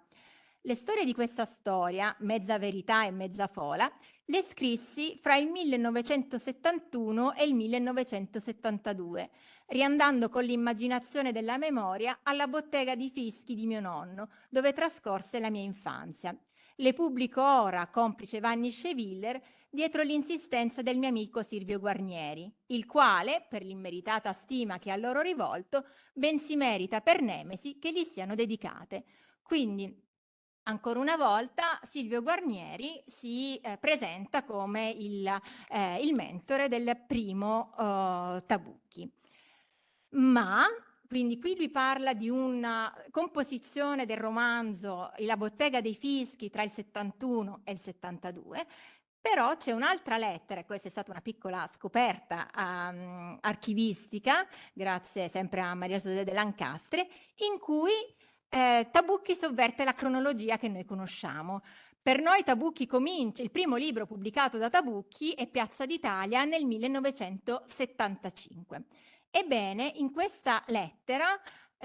Le storie di questa storia, mezza verità e mezza fola, le scrissi fra il 1971 e il 1972, riandando con l'immaginazione della memoria alla bottega di fischi di mio nonno, dove trascorse la mia infanzia. Le pubblico ora, complice Vanni Schewiller, dietro l'insistenza del mio amico Silvio Guarnieri, il quale, per l'immeritata stima che ha loro rivolto, ben si merita per nemesi che gli siano dedicate. Quindi ancora una volta Silvio Guarnieri si eh, presenta come il, eh, il, mentore del primo eh, Tabucchi. Ma quindi qui lui parla di una composizione del romanzo La bottega dei fischi tra il 71 e il 72, però c'è un'altra lettera, e questa è stata una piccola scoperta um, archivistica, grazie sempre a Maria Giuseppe de Lancastre, in cui eh, Tabucchi sovverte la cronologia che noi conosciamo. Per noi Tabucchi comincia, il primo libro pubblicato da Tabucchi è Piazza d'Italia nel 1975. Ebbene, in questa lettera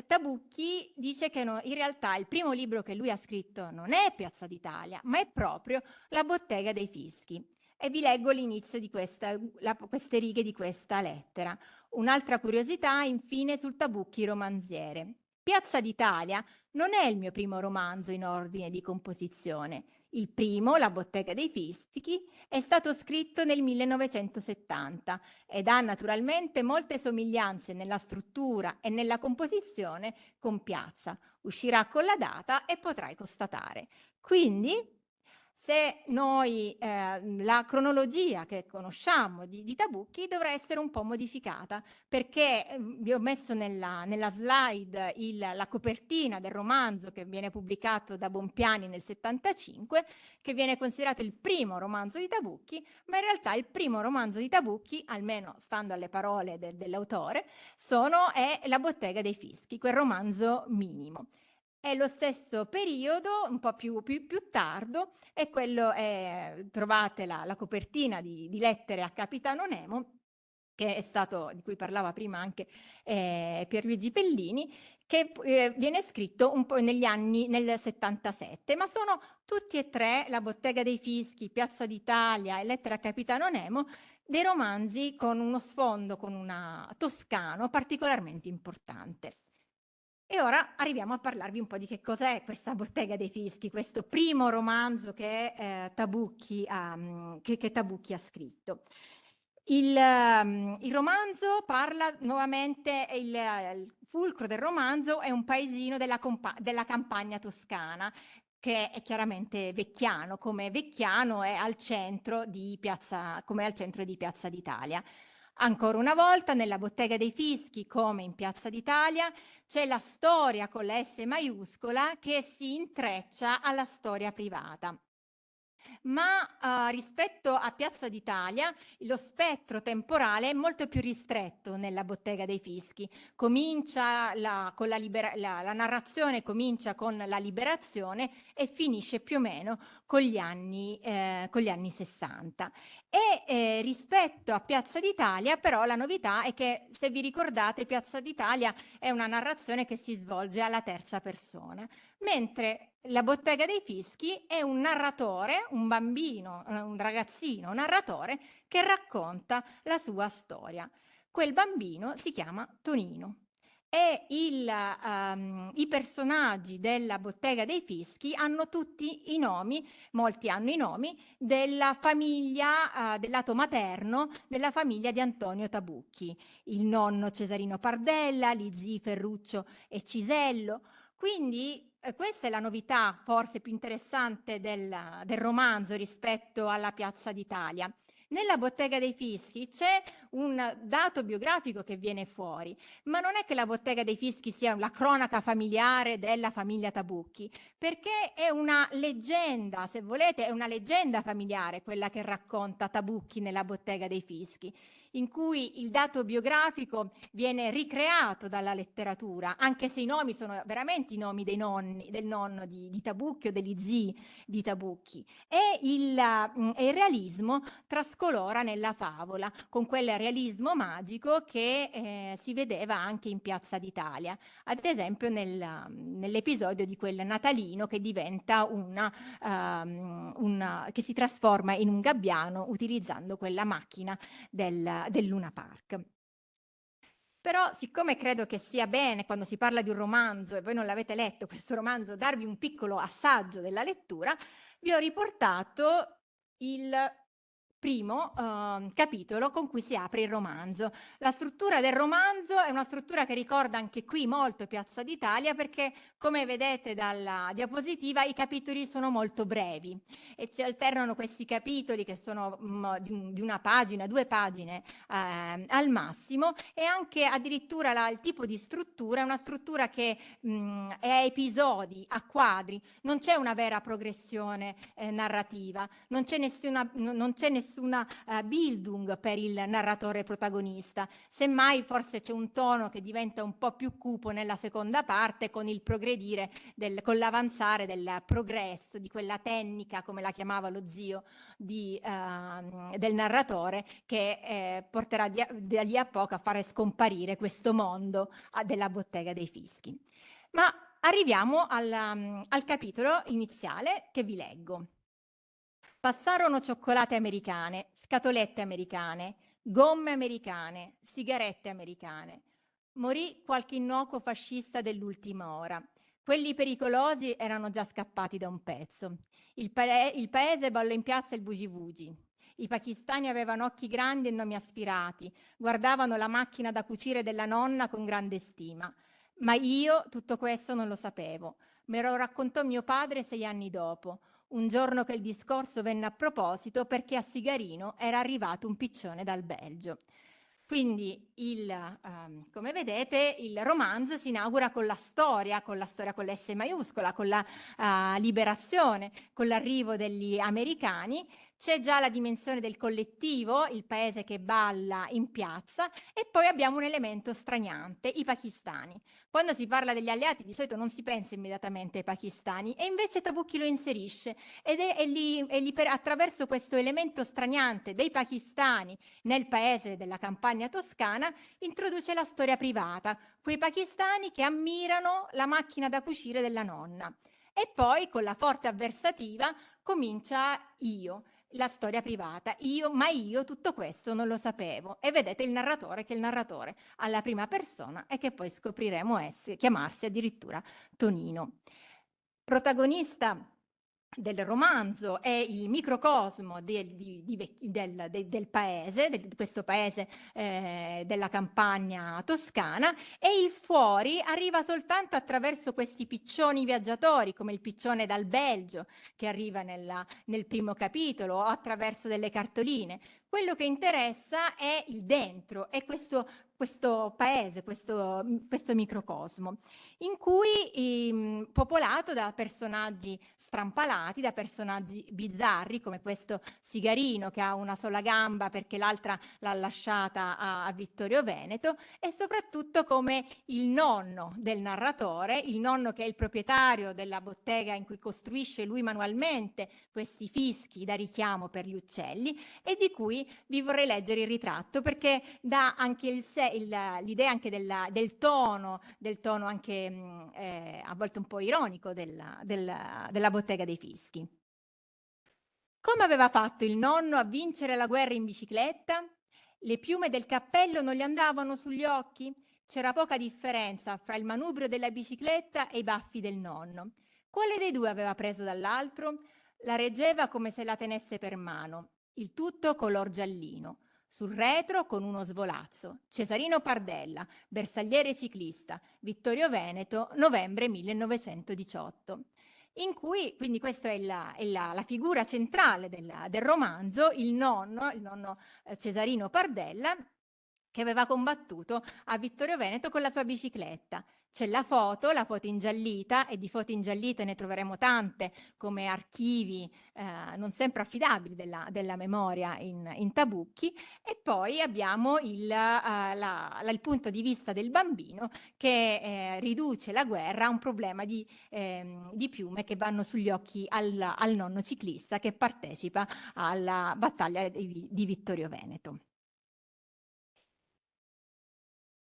Tabucchi dice che no, in realtà il primo libro che lui ha scritto non è Piazza d'Italia, ma è proprio La bottega dei fischi. E vi leggo l'inizio di questa, la, queste righe di questa lettera. Un'altra curiosità, infine, sul Tabucchi romanziere. Piazza d'Italia non è il mio primo romanzo in ordine di composizione. Il primo, La bottega dei fischi, è stato scritto nel 1970 ed ha naturalmente molte somiglianze nella struttura e nella composizione con Piazza. Uscirà con la data e potrai constatare. Quindi se noi eh, la cronologia che conosciamo di, di, Tabucchi dovrà essere un po' modificata perché eh, vi ho messo nella, nella slide il, la copertina del romanzo che viene pubblicato da Bompiani nel 75 che viene considerato il primo romanzo di Tabucchi ma in realtà il primo romanzo di Tabucchi almeno stando alle parole de, dell'autore è La bottega dei fischi quel romanzo minimo è lo stesso periodo, un po' più, più, più tardo, e quello è, trovate la, la copertina di, di, lettere a Capitano Nemo, che è stato, di cui parlava prima anche eh, Pierluigi Pellini, che eh, viene scritto un po' negli anni, nel 77, ma sono tutti e tre, La bottega dei fischi, Piazza d'Italia e Lettera a Capitano Nemo, dei romanzi con uno sfondo, con una toscano particolarmente importante. E ora arriviamo a parlarvi un po' di che cos'è questa Bottega dei Fischi, questo primo romanzo che, eh, Tabucchi, ha, mm, che, che Tabucchi ha scritto. Il, um, il, romanzo parla nuovamente, il, il, fulcro del romanzo è un paesino della, della, campagna toscana, che è chiaramente vecchiano, come vecchiano è al centro di Piazza d'Italia. Ancora una volta, nella bottega dei fischi, come in Piazza d'Italia, c'è la storia con la S maiuscola che si intreccia alla storia privata ma uh, rispetto a Piazza d'Italia lo spettro temporale è molto più ristretto nella bottega dei fischi. La, la, la, la narrazione comincia con la liberazione e finisce più o meno con gli anni, eh, con gli anni 60. E eh, rispetto a Piazza d'Italia però la novità è che se vi ricordate Piazza d'Italia è una narrazione che si svolge alla terza persona, mentre la bottega dei fischi è un narratore, un bambino, eh, un ragazzino un narratore che racconta la sua storia. Quel bambino si chiama Tonino e il, um, i personaggi della bottega dei fischi hanno tutti i nomi, molti hanno i nomi, della famiglia, uh, del lato materno, della famiglia di Antonio Tabucchi. Il nonno Cesarino Pardella, gli zii Ferruccio e Cisello. Quindi eh, questa è la novità forse più interessante del, del romanzo rispetto alla Piazza d'Italia. Nella bottega dei fischi c'è un dato biografico che viene fuori, ma non è che la bottega dei fischi sia la cronaca familiare della famiglia Tabucchi, perché è una leggenda, se volete, è una leggenda familiare quella che racconta Tabucchi nella bottega dei fischi in cui il dato biografico viene ricreato dalla letteratura, anche se i nomi sono veramente i nomi dei nonni, del nonno di, di Tabucchi o degli zii di Tabucchi. E il, mm, e il, realismo trascolora nella favola, con quel realismo magico che eh, si vedeva anche in Piazza d'Italia, ad esempio nel, nell'episodio di quel natalino che diventa una, um, una, che si trasforma in un gabbiano utilizzando quella macchina del, del Luna Park. Però siccome credo che sia bene quando si parla di un romanzo e voi non l'avete letto questo romanzo, darvi un piccolo assaggio della lettura, vi ho riportato il primo uh, capitolo con cui si apre il romanzo. La struttura del romanzo è una struttura che ricorda anche qui molto Piazza d'Italia perché come vedete dalla diapositiva i capitoli sono molto brevi e ci alternano questi capitoli che sono um, di, di, una pagina, due pagine eh, al massimo e anche addirittura la, il tipo di struttura è una struttura che mh, mm, è a episodi, a quadri, non c'è una vera progressione eh, narrativa, non c'è nessuna, non c'è nessuna nessuna uh, Bildung per il narratore protagonista, semmai forse c'è un tono che diventa un po' più cupo nella seconda parte con il progredire, del, con l'avanzare del progresso, di quella tecnica, come la chiamava lo zio di, uh, del narratore, che eh, porterà di, di lì a poco a fare scomparire questo mondo uh, della bottega dei fischi. Ma arriviamo al, um, al capitolo iniziale che vi leggo. Passarono cioccolate americane, scatolette americane, gomme americane, sigarette americane. Morì qualche innocuo fascista dell'ultima ora. Quelli pericolosi erano già scappati da un pezzo. Il, pa il paese ballò in piazza il bugi-bugi. I pakistani avevano occhi grandi e nomi aspirati, guardavano la macchina da cucire della nonna con grande stima. Ma io tutto questo non lo sapevo. Me lo raccontò mio padre sei anni dopo un giorno che il discorso venne a proposito perché a Sigarino era arrivato un piccione dal Belgio. Quindi, il, um, come vedete, il romanzo si inaugura con la storia, con la storia con l'S maiuscola, con la uh, liberazione, con l'arrivo degli americani c'è già la dimensione del collettivo, il paese che balla in piazza e poi abbiamo un elemento straniante, i pakistani. Quando si parla degli alleati di solito non si pensa immediatamente ai pakistani e invece Tabucchi lo inserisce ed è, è lì, è lì per, attraverso questo elemento straniante dei pakistani nel paese della campagna toscana introduce la storia privata, quei pakistani che ammirano la macchina da cucire della nonna. E poi con la forte avversativa comincia io la storia privata. Io, ma io tutto questo non lo sapevo. E vedete il narratore che è il narratore alla prima persona e che poi scopriremo essere, chiamarsi addirittura Tonino. Protagonista del romanzo è il microcosmo de, di, di, del, de, del, paese, di questo paese eh, della campagna toscana e il fuori arriva soltanto attraverso questi piccioni viaggiatori come il piccione dal Belgio che arriva nella, nel primo capitolo o attraverso delle cartoline. Quello che interessa è il dentro, è questo questo paese, questo, questo microcosmo, in cui eh, popolato da personaggi strampalati, da personaggi bizzarri, come questo Sigarino che ha una sola gamba perché l'altra l'ha lasciata a, a Vittorio Veneto, e soprattutto come il nonno del narratore, il nonno che è il proprietario della bottega in cui costruisce lui manualmente questi fischi da richiamo per gli uccelli e di cui vi vorrei leggere il ritratto perché dà anche l'idea anche della, del tono, del tono anche eh, a volte un po' ironico della, della, della bottega dei fischi. Come aveva fatto il nonno a vincere la guerra in bicicletta? Le piume del cappello non gli andavano sugli occhi? C'era poca differenza fra il manubrio della bicicletta e i baffi del nonno. Quale dei due aveva preso dall'altro? La reggeva come se la tenesse per mano, il tutto color giallino. Sul retro con uno svolazzo, Cesarino Pardella, bersagliere ciclista, Vittorio Veneto, novembre 1918 in cui, quindi questa è la, è la, la figura centrale del, del, romanzo, il nonno, il nonno eh, Cesarino Pardella, che aveva combattuto a Vittorio Veneto con la sua bicicletta. C'è la foto, la foto ingiallita, e di foto ingiallite ne troveremo tante come archivi eh, non sempre affidabili della, della memoria in, in, Tabucchi, e poi abbiamo il, uh, la, la, il, punto di vista del bambino che eh, riduce la guerra a un problema di, eh, di, piume che vanno sugli occhi al, al, nonno ciclista che partecipa alla battaglia di, di Vittorio Veneto.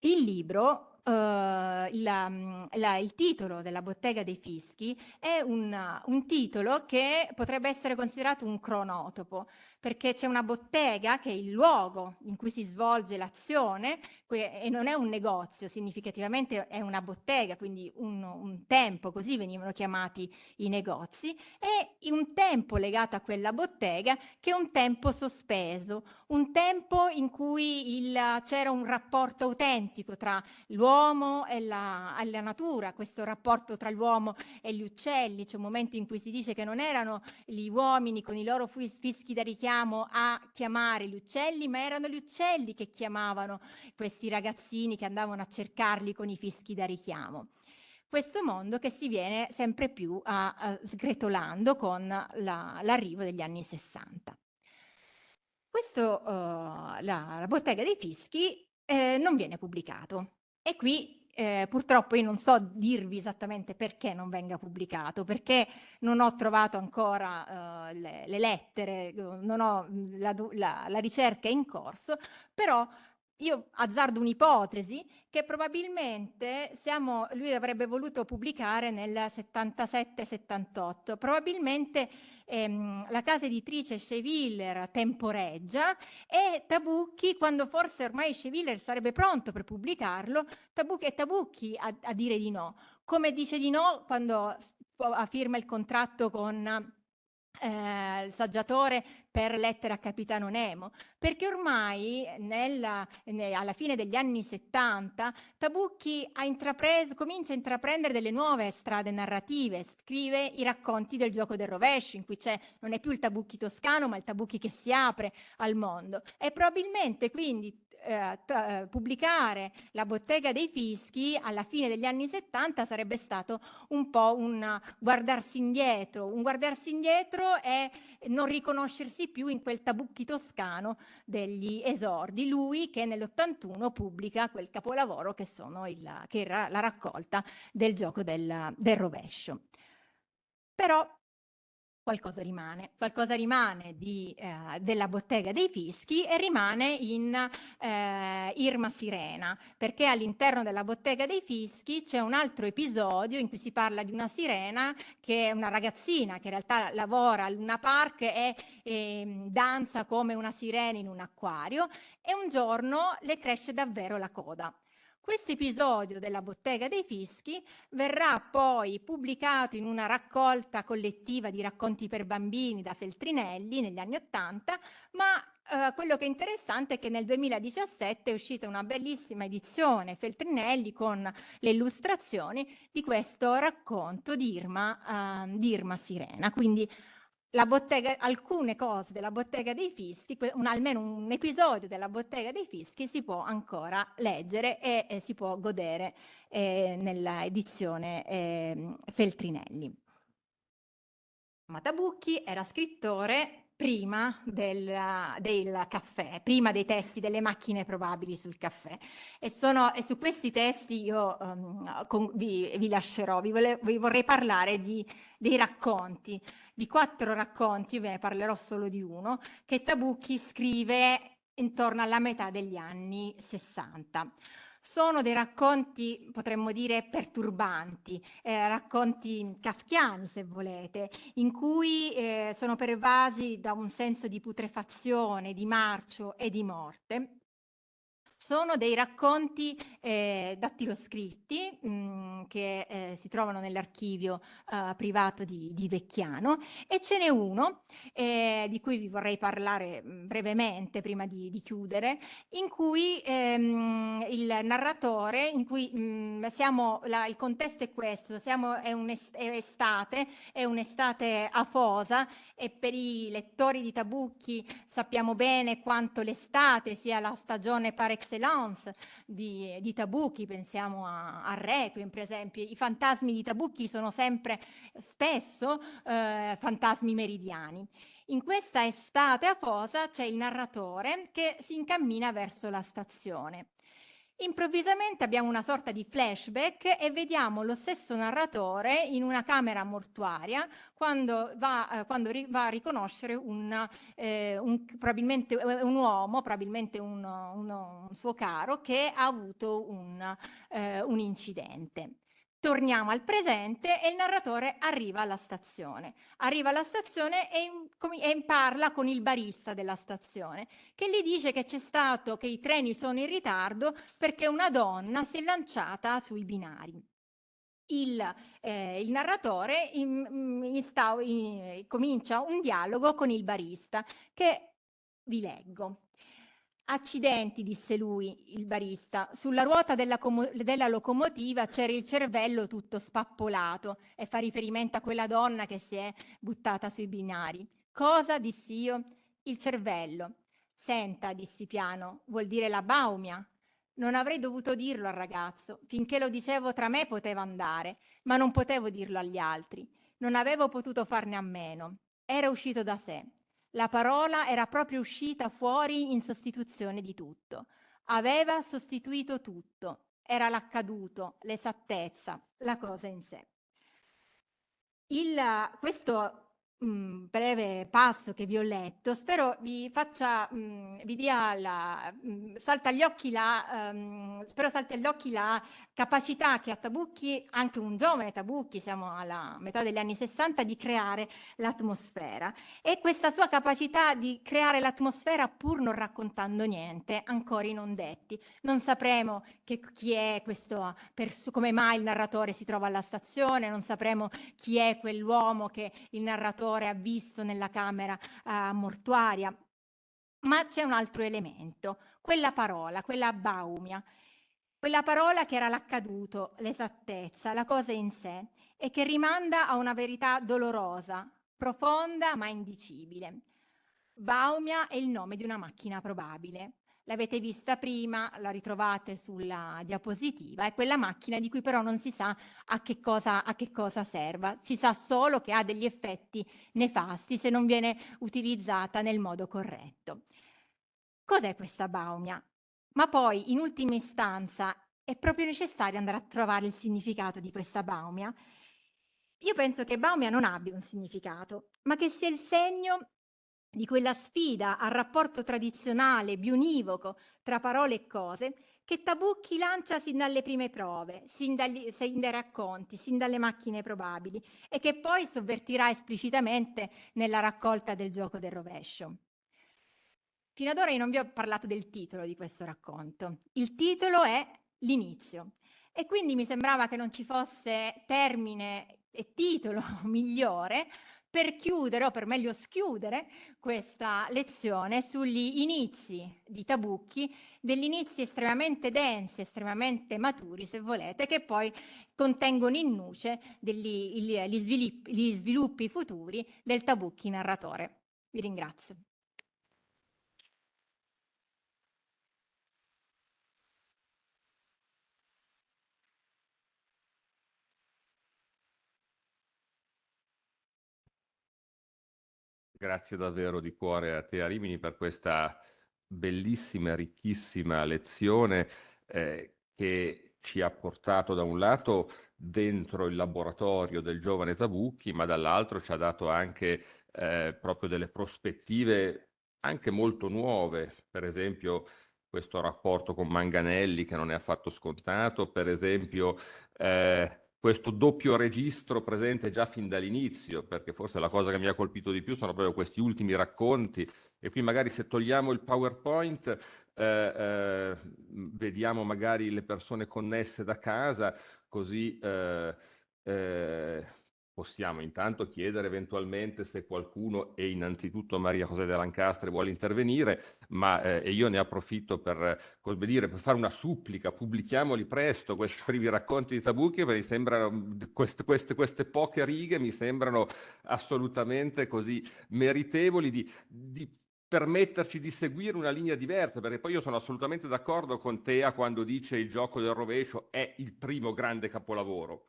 Il libro Uh, la, la, il titolo della bottega dei fischi è un, un, titolo che potrebbe essere considerato un cronotopo, perché c'è una bottega che è il luogo in cui si svolge l'azione e non è un negozio, significativamente è una bottega, quindi un, un, tempo, così venivano chiamati i negozi, e un tempo legato a quella bottega che è un tempo sospeso, un tempo in cui c'era un rapporto autentico tra l'uomo e la, la natura, questo rapporto tra l'uomo e gli uccelli, c'è un momento in cui si dice che non erano gli uomini con i loro fischi da richiamo richiamo a chiamare gli uccelli, ma erano gli uccelli che chiamavano questi ragazzini che andavano a cercarli con i fischi da richiamo. Questo mondo che si viene sempre più a, a sgretolando con l'arrivo la, degli anni 60. Questo, uh, la, la, bottega dei fischi eh, non viene pubblicato e qui eh, purtroppo io non so dirvi esattamente perché non venga pubblicato, perché non ho trovato ancora uh, le, le, lettere, non ho, la, la, la ricerca in corso, però io azzardo un'ipotesi che probabilmente siamo, lui avrebbe voluto pubblicare nel 77-78, probabilmente ehm, la casa editrice Scheviller temporeggia e Tabucchi, quando forse ormai Scheviller sarebbe pronto per pubblicarlo, Tabucchi, è Tabucchi a, a dire di no, come dice di no quando firma il contratto con eh, il saggiatore per lettere a Capitano Nemo, perché ormai nella, ne, alla fine degli anni 70 Tabucchi comincia a intraprendere delle nuove strade narrative, scrive i racconti del gioco del rovescio, in cui c'è non è più il Tabucchi toscano, ma il Tabucchi che si apre al mondo. E probabilmente quindi eh, eh, pubblicare la bottega dei fischi alla fine degli anni 70 sarebbe stato un po' un guardarsi indietro, un guardarsi indietro e non riconoscersi più in quel tabucchi toscano degli esordi. Lui che nell'81 pubblica quel capolavoro che, il, che era la raccolta del gioco del, del rovescio. Però qualcosa rimane, qualcosa rimane di, eh, della bottega dei fischi e rimane in eh, Irma Sirena, perché all'interno della bottega dei fischi c'è un altro episodio in cui si parla di una sirena che è una ragazzina che in realtà lavora al Luna Park e, e ehm, danza come una sirena in un acquario e un giorno le cresce davvero la coda. Questo episodio della bottega dei fischi verrà poi pubblicato in una raccolta collettiva di racconti per bambini da Feltrinelli negli anni Ottanta, ma eh, quello che è interessante è che nel 2017 è uscita una bellissima edizione Feltrinelli con le illustrazioni di questo racconto di Irma, eh, di Irma Sirena. Quindi bottega, alcune cose della bottega dei fischi, un, almeno un episodio della bottega dei fischi si può ancora leggere e, e si può godere eh, nella edizione eh, Feltrinelli. Matabucchi era scrittore prima del, del, caffè, prima dei testi delle macchine probabili sul caffè. E, sono, e su questi testi io um, con, vi, vi, lascerò, vi, vole, vi vorrei parlare di, dei racconti, di quattro racconti, ve ne parlerò solo di uno, che Tabucchi scrive intorno alla metà degli anni 60. Sono dei racconti, potremmo dire, perturbanti, eh, racconti kafkiani, se volete, in cui eh, sono pervasi da un senso di putrefazione, di marcio e di morte sono dei racconti eh, dattiloscritti mh, che eh, si trovano nell'archivio eh, privato di, di, Vecchiano e ce n'è uno eh, di cui vi vorrei parlare brevemente prima di, di, chiudere, in cui ehm, il narratore, in cui mh, siamo, la, il contesto è questo, siamo, è un'estate, è un'estate afosa e per i lettori di Tabucchi sappiamo bene quanto l'estate sia la stagione par excellence di, di Tabucchi, pensiamo a, a, Requiem per esempio, i fantasmi di Tabucchi sono sempre spesso eh, fantasmi meridiani. In questa estate afosa c'è il narratore che si incammina verso la stazione. Improvvisamente abbiamo una sorta di flashback e vediamo lo stesso narratore in una camera mortuaria quando va, eh, quando va a riconoscere un, eh, un, probabilmente eh, un uomo, probabilmente un, un, suo caro, che ha avuto un, eh, un incidente. Torniamo al presente e il narratore arriva alla stazione. Arriva alla stazione e, e, parla con il barista della stazione che gli dice che c'è stato, che i treni sono in ritardo perché una donna si è lanciata sui binari. Il, eh, il narratore in, in, in, comincia un dialogo con il barista che vi leggo. Accidenti, disse lui, il barista, sulla ruota della, della locomotiva c'era il cervello tutto spappolato e fa riferimento a quella donna che si è buttata sui binari. Cosa, dissi io? Il cervello. Senta, dissi piano, vuol dire la baumia. Non avrei dovuto dirlo al ragazzo, finché lo dicevo tra me poteva andare, ma non potevo dirlo agli altri. Non avevo potuto farne a meno. Era uscito da sé. La parola era proprio uscita fuori in sostituzione di tutto. Aveva sostituito tutto. Era l'accaduto, l'esattezza, la cosa in sé. Il, questo mh, breve passo che vi ho letto, spero vi faccia, mh, vi dia la, mh, salta agli occhi la, um, spero salti agli occhi la capacità che ha Tabucchi, anche un giovane Tabucchi, siamo alla metà degli anni 60, di creare l'atmosfera. E questa sua capacità di creare l'atmosfera pur non raccontando niente, ancora i non detti. Non sapremo che, chi è questo, come mai il narratore si trova alla stazione, non sapremo chi è quell'uomo che il narratore l'autore ha visto nella camera uh, mortuaria. Ma c'è un altro elemento, quella parola, quella baumia, quella parola che era l'accaduto, l'esattezza, la cosa in sé e che rimanda a una verità dolorosa, profonda ma indicibile. Baumia è il nome di una macchina probabile. L'avete vista prima, la ritrovate sulla diapositiva, è quella macchina di cui però non si sa a che cosa, a che cosa serva. Si sa solo che ha degli effetti nefasti se non viene utilizzata nel modo corretto. Cos'è questa baumia? Ma poi, in ultima istanza, è proprio necessario andare a trovare il significato di questa baumia? Io penso che baumia non abbia un significato, ma che sia il segno di quella sfida al rapporto tradizionale, bionivoco, tra parole e cose, che Tabucchi lancia sin dalle prime prove, sin, dagli, sin dai racconti, sin dalle macchine probabili, e che poi sovvertirà esplicitamente nella raccolta del gioco del rovescio. Fino ad ora io non vi ho parlato del titolo di questo racconto. Il titolo è L'inizio. E quindi mi sembrava che non ci fosse termine e titolo migliore per chiudere, o per meglio schiudere, questa lezione sugli inizi di Tabucchi, degli inizi estremamente densi, estremamente maturi, se volete, che poi contengono in nuce degli, gli, sviluppi, gli sviluppi futuri del Tabucchi narratore. Vi ringrazio. Grazie davvero di cuore a te, Arimini, per questa bellissima, ricchissima lezione eh, che ci ha portato da un lato dentro il laboratorio del giovane Tabucchi, ma dall'altro ci ha dato anche eh, proprio delle prospettive anche molto nuove, per esempio questo rapporto con Manganelli che non è affatto scontato, per esempio eh, questo doppio registro presente già fin dall'inizio, perché forse la cosa che mi ha colpito di più sono proprio questi ultimi racconti. E qui magari se togliamo il PowerPoint, eh, eh, vediamo magari le persone connesse da casa, così eh, eh possiamo intanto chiedere eventualmente se qualcuno, e innanzitutto Maria José de Lancastre, vuole intervenire, ma eh, io ne approfitto per, come dire, per fare una supplica, pubblichiamoli presto questi primi racconti di Tabucchi, perché sembrano, queste, queste, queste, poche righe mi sembrano assolutamente così meritevoli di, di permetterci di seguire una linea diversa, perché poi io sono assolutamente d'accordo con Tea quando dice il gioco del rovescio è il primo grande capolavoro.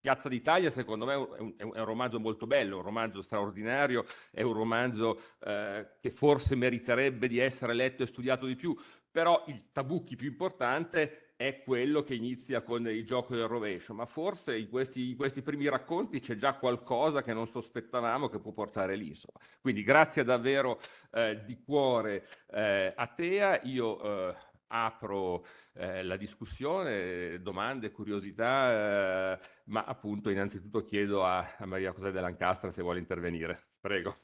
Piazza d'Italia secondo me è un, è un, romanzo molto bello, un romanzo straordinario, è un romanzo eh, che forse meriterebbe di essere letto e studiato di più, però il tabucchi più importante è quello che inizia con il gioco del rovescio, ma forse in questi, in questi primi racconti c'è già qualcosa che non sospettavamo che può portare lì. Insomma. Quindi grazie davvero eh, di cuore eh, a Tea, io eh, apro eh, la discussione, domande, curiosità, eh, ma appunto innanzitutto chiedo a, a Maria José de Lancastra se vuole intervenire. Prego.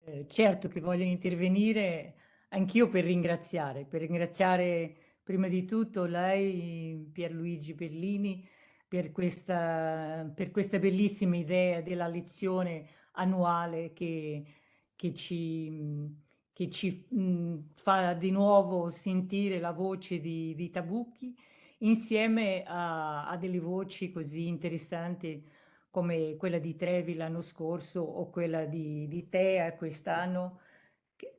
Eh, certo che voglio intervenire anch'io per ringraziare, per ringraziare prima di tutto lei, Pierluigi Bellini, per questa, per questa bellissima idea della lezione annuale che, che ci che ci mh, fa di nuovo sentire la voce di, di Tabucchi insieme a, a, delle voci così interessanti come quella di Trevi l'anno scorso o quella di, di Tea quest'anno.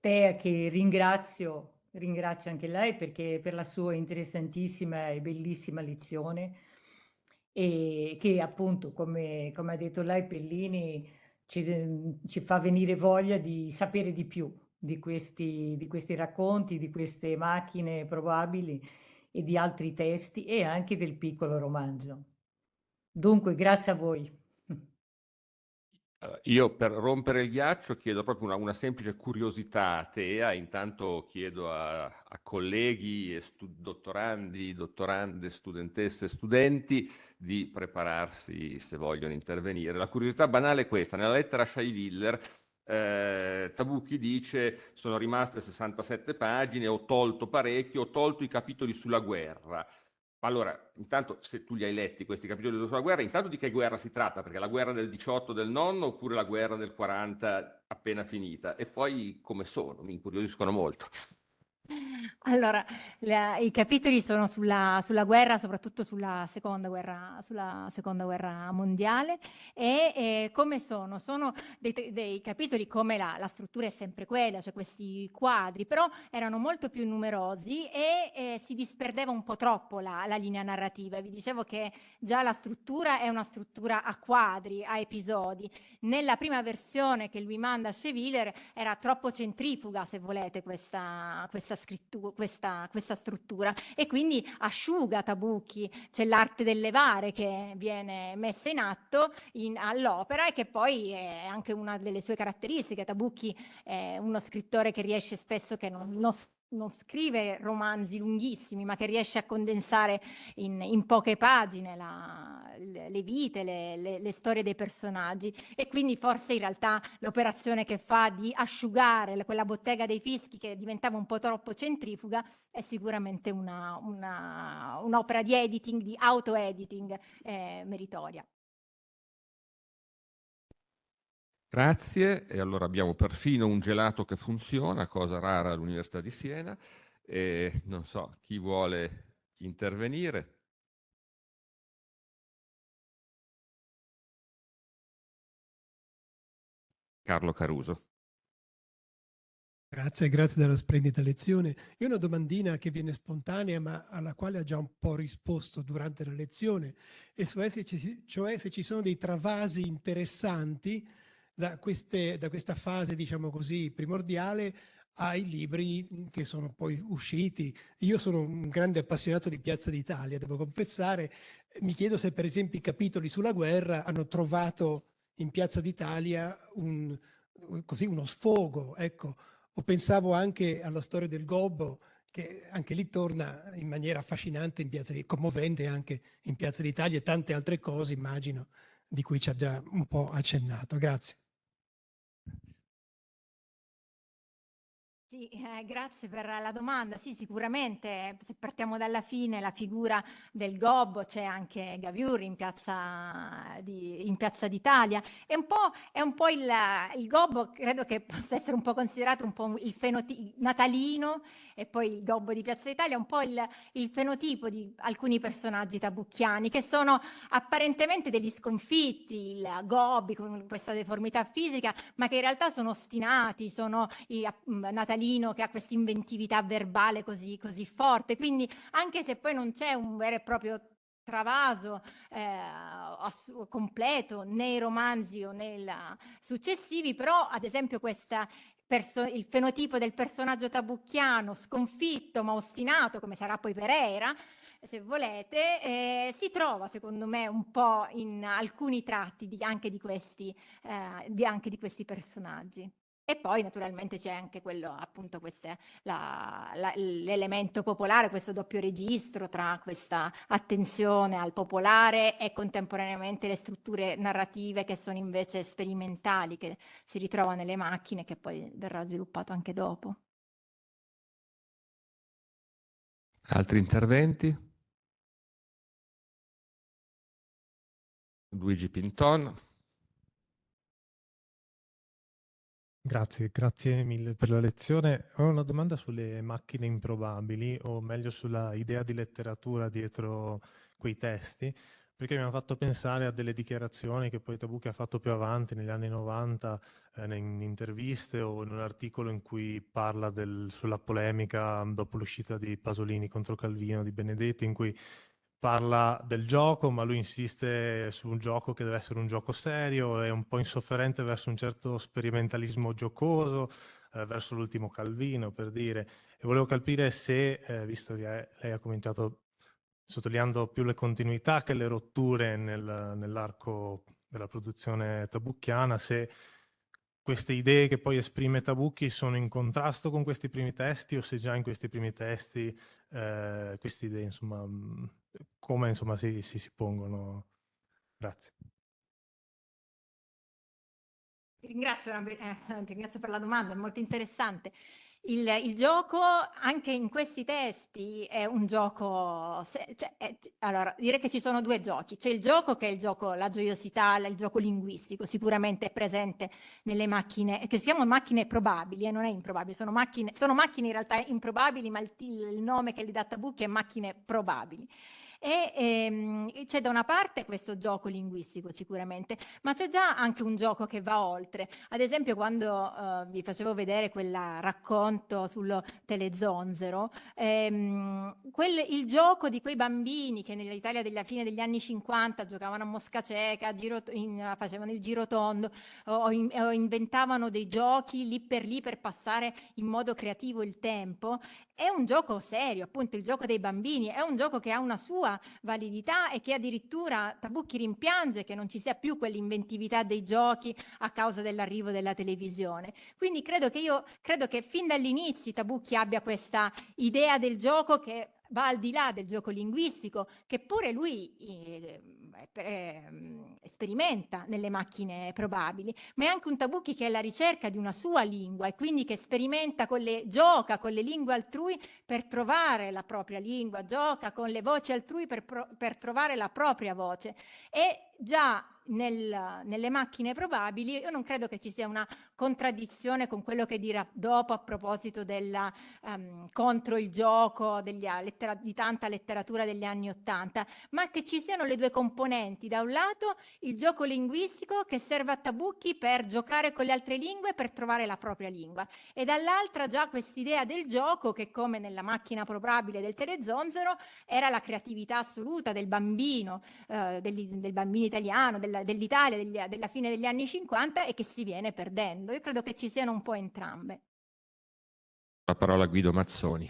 Tea che ringrazio, ringrazio anche lei perché per la sua interessantissima e bellissima lezione e che appunto come, come ha detto lei Pellini ci, ci fa venire voglia di sapere di più di questi, di questi racconti, di queste macchine probabili e di altri testi e anche del piccolo romanzo. Dunque, grazie a voi. Io per rompere il ghiaccio chiedo proprio una, una semplice curiosità a Tea, intanto chiedo a, a colleghi, dottorandi, dottorande, studentesse, studenti di prepararsi se vogliono intervenire. La curiosità banale è questa, nella lettera Willer eh, Tabucchi dice sono rimaste 67 pagine, ho tolto parecchio, ho tolto i capitoli sulla guerra. allora, intanto se tu li hai letti questi capitoli sulla guerra, intanto di che guerra si tratta? Perché la guerra del 18 del nonno oppure la guerra del 40 appena finita? E poi come sono? Mi incuriosiscono molto. Allora, la, i capitoli sono sulla, sulla, guerra, soprattutto sulla seconda guerra, sulla seconda guerra mondiale e, e come sono? Sono dei, dei capitoli come la, la, struttura è sempre quella, cioè questi quadri, però erano molto più numerosi e, e si disperdeva un po' troppo la, la, linea narrativa. Vi dicevo che già la struttura è una struttura a quadri, a episodi. Nella prima versione che lui manda a Cheviller era troppo centrifuga, se volete, questa, questa questa, questa, questa struttura e quindi asciuga Tabucchi, c'è l'arte del levare che viene messa in atto all'opera e che poi è anche una delle sue caratteristiche. Tabucchi è uno scrittore che riesce spesso che non, non non scrive romanzi lunghissimi, ma che riesce a condensare in, in poche pagine la, le, le, vite, le, le, le, storie dei personaggi e quindi forse in realtà l'operazione che fa di asciugare quella bottega dei fischi che diventava un po' troppo centrifuga è sicuramente un'opera un di editing, di auto-editing eh, meritoria. Grazie, e allora abbiamo perfino un gelato che funziona, cosa rara all'Università di Siena, e non so chi vuole intervenire. Carlo Caruso. Grazie, grazie della splendida lezione. Io ho una domandina che viene spontanea ma alla quale ha già un po' risposto durante la lezione, e cioè se ci, cioè se ci sono dei travasi interessanti da, queste, da questa fase, diciamo così, primordiale ai libri che sono poi usciti. Io sono un grande appassionato di Piazza d'Italia, devo confessare. Mi chiedo se per esempio i capitoli sulla guerra hanno trovato in Piazza d'Italia un, così uno sfogo, ecco. O pensavo anche alla storia del Gobbo, che anche lì torna in maniera affascinante in Piazza commovente anche in Piazza d'Italia e tante altre cose, immagino, di cui ci ha già un po' accennato. Grazie. That's Sì, eh, grazie per la domanda. Sì, sicuramente se partiamo dalla fine, la figura del gobbo, c'è anche Gaviur in piazza, di, in piazza d'Italia. È un po', è un po il, il, gobbo, credo che possa essere un po' considerato un po' il fenotipo natalino e poi il gobbo di piazza d'Italia, un po' il, il fenotipo di alcuni personaggi tabucchiani che sono apparentemente degli sconfitti, il gobbi con questa deformità fisica, ma che in realtà sono ostinati, sono i, natalini Marino che ha questa inventività verbale così, così forte. Quindi anche se poi non c'è un vero e proprio travaso eh, completo nei romanzi o nei successivi, però ad esempio questa il fenotipo del personaggio tabucchiano sconfitto ma ostinato, come sarà poi Pereira, se volete, eh, si trova secondo me un po' in alcuni tratti di, anche, di questi, eh, di, anche di questi personaggi. E poi naturalmente c'è anche quello, appunto, l'elemento popolare, questo doppio registro tra questa attenzione al popolare e contemporaneamente le strutture narrative che sono invece sperimentali, che si ritrovano nelle macchine, che poi verrà sviluppato anche dopo. Altri interventi? Luigi Pinton. Grazie, grazie mille per la lezione. Ho una domanda sulle macchine improbabili, o meglio sulla idea di letteratura dietro quei testi, perché mi hanno fatto pensare a delle dichiarazioni che poi Tabucchi ha fatto più avanti, negli anni 90, eh, in interviste o in un articolo in cui parla del, sulla polemica dopo l'uscita di Pasolini contro Calvino di Benedetti, in cui parla del gioco, ma lui insiste su un gioco che deve essere un gioco serio, è un po' insofferente verso un certo sperimentalismo giocoso, eh, verso l'ultimo Calvino, per dire. E volevo capire se, eh, visto che lei ha cominciato sottolineando più le continuità che le rotture nel, nell'arco della produzione tabucchiana, se queste idee che poi esprime Tabucchi sono in contrasto con questi primi testi o se già in questi primi testi eh, queste idee, insomma, come insomma, si, si, si pongono. Grazie. Ti ringrazio, eh, ti ringrazio per la domanda, è molto interessante. il, il, gioco anche in questi testi è un gioco, se, cioè, è, allora direi che ci sono due giochi, c'è il gioco che è il gioco, la gioiosità, il gioco linguistico, sicuramente è presente nelle macchine, che si chiamano macchine probabili, e eh, non è improbabile, sono macchine, sono macchine in realtà improbabili, ma il, il nome che gli dà Tabucchi è macchine probabili. E ehm, c'è da una parte questo gioco linguistico sicuramente, ma c'è già anche un gioco che va oltre. Ad esempio quando eh, vi facevo vedere quel racconto sul telezonzero, ehm, quel, il gioco di quei bambini che nell'Italia della fine degli anni 50 giocavano a mosca cieca, giro, in, facevano il girotondo o, in, o inventavano dei giochi lì per lì per passare in modo creativo il tempo, è un gioco serio, appunto il gioco dei bambini, è un gioco che ha una sua validità e che addirittura Tabucchi rimpiange che non ci sia più quell'inventività dei giochi a causa dell'arrivo della televisione. Quindi credo che io credo che fin dall'inizio Tabucchi abbia questa idea del gioco che va al di là del gioco linguistico, che pure lui eh, eh, sperimenta nelle macchine probabili, ma è anche un Tabucchi che è alla ricerca di una sua lingua e quindi che sperimenta con le, gioca con le lingue altrui per trovare la propria lingua, gioca con le voci altrui per, per trovare la propria voce. E già nel, nelle macchine probabili, io non credo che ci sia una contraddizione con quello che dirà dopo a proposito della um, contro il gioco degli, lettera, di tanta letteratura degli anni Ottanta, ma che ci siano le due componenti. Da un lato il gioco linguistico che serve a Tabucchi per giocare con le altre lingue per trovare la propria lingua e dall'altra già quest'idea del gioco che come nella macchina probabile del Telezonzero era la creatività assoluta del bambino, eh, del, del bambino italiano, del dell'Italia degli, della fine degli anni 50 e che si viene perdendo. Io credo che ci siano un po' entrambe. La parola a Guido Mazzoni.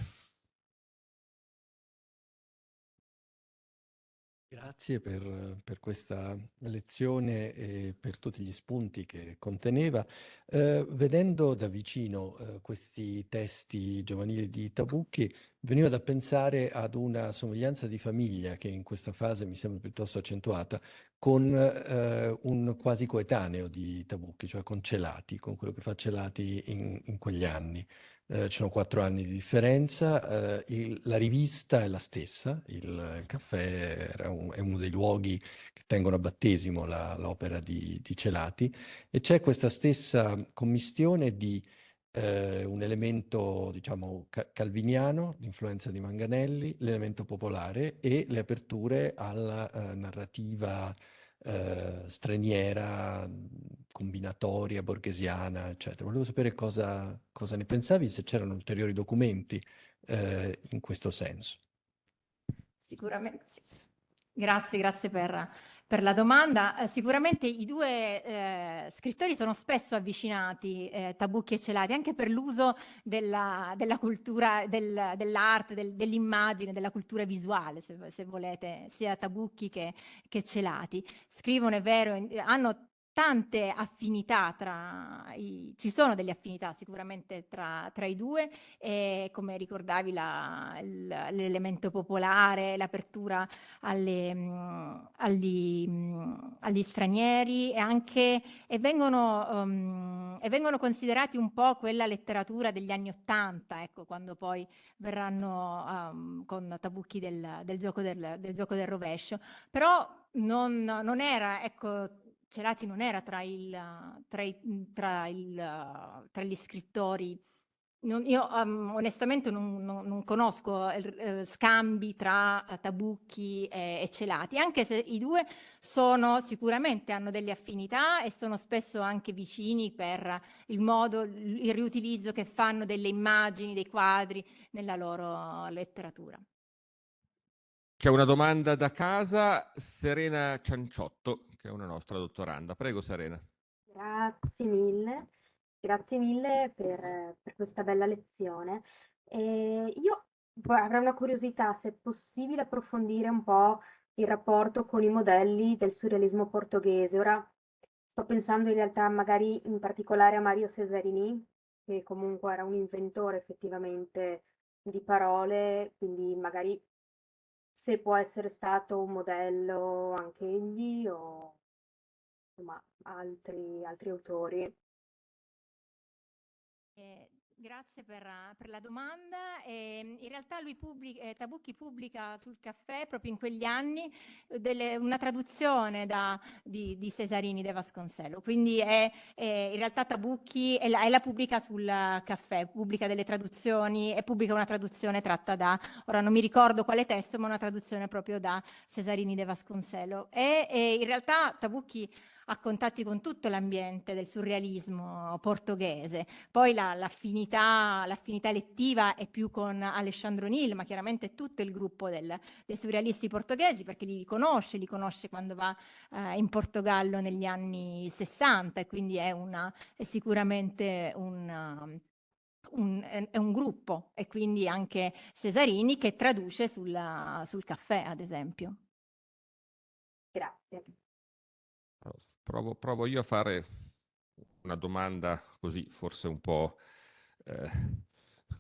Grazie per, per, questa lezione e per tutti gli spunti che conteneva. Eh, vedendo da vicino eh, questi testi giovanili di Tabucchi, veniva da pensare ad una somiglianza di famiglia che in questa fase mi sembra piuttosto accentuata, con eh, un quasi coetaneo di Tabucchi, cioè con Celati, con quello che fa Celati in, in quegli anni eh, ci sono quattro anni di differenza, eh, il, la rivista è la stessa, il, il caffè un, è uno dei luoghi che tengono a battesimo l'opera di, di, Celati. E c'è questa stessa commistione di eh, un elemento, diciamo, ca calviniano, l'influenza di Manganelli, l'elemento popolare e le aperture alla eh, narrativa eh, straniera, combinatoria, borghesiana, eccetera. Volevo sapere cosa, cosa ne pensavi, se c'erano ulteriori documenti eh, in questo senso. Sicuramente, sì. grazie, grazie per, per la domanda. Eh, sicuramente i due eh, scrittori sono spesso avvicinati, eh, Tabucchi e Celati, anche per l'uso della, della, cultura, del, dell'arte, del, dell'immagine, della cultura visuale, se, se, volete, sia Tabucchi che, che Celati. Scrivono, è vero, hanno tante affinità tra i, ci sono delle affinità sicuramente tra, tra i due e come ricordavi l'elemento popolare, l'apertura agli, agli, stranieri e anche e vengono, um, e vengono considerati un po' quella letteratura degli anni Ottanta, ecco, quando poi verranno um, con Tabucchi del, del, gioco del, del gioco del rovescio. Però non, non era, ecco, Celati non era tra, il, tra, i, tra, il, tra gli scrittori non, io um, onestamente non, non, non conosco eh, scambi tra Tabucchi e, e, Celati, anche se i due sono sicuramente hanno delle affinità e sono spesso anche vicini per il modo, il riutilizzo che fanno delle immagini, dei quadri nella loro letteratura. C'è una domanda da casa, Serena Cianciotto che è una nostra dottoranda. Prego Serena. Grazie mille, grazie mille per, per questa bella lezione. E io avrei una curiosità, se è possibile approfondire un po' il rapporto con i modelli del surrealismo portoghese. Ora sto pensando in realtà magari in particolare a Mario Cesarini, che comunque era un inventore effettivamente di parole, quindi magari se può essere stato un modello anche egli o insomma altri, altri autori. Eh, Grazie per, per, la domanda. Eh, in realtà lui pubblica, eh, Tabucchi pubblica sul caffè proprio in quegli anni delle, una traduzione da, di, di, Cesarini de Vasconcello. Quindi è, è, in realtà Tabucchi è la, è la, pubblica sul caffè, pubblica delle traduzioni e pubblica una traduzione tratta da, ora non mi ricordo quale testo, ma una traduzione proprio da Cesarini de Vasconcello. E, e in realtà Tabucchi ha contatti con tutto l'ambiente del surrealismo portoghese. Poi la, l'affinità, l'affinità lettiva è più con Alessandro Nil, ma chiaramente tutto il gruppo del, dei surrealisti portoghesi, perché li conosce, li conosce quando va eh, in Portogallo negli anni 60 e quindi è, una, è sicuramente un... Un, è un gruppo e quindi anche Cesarini che traduce sulla, sul caffè, ad esempio. Grazie. Provo, provo io a fare una domanda così, forse un po' eh,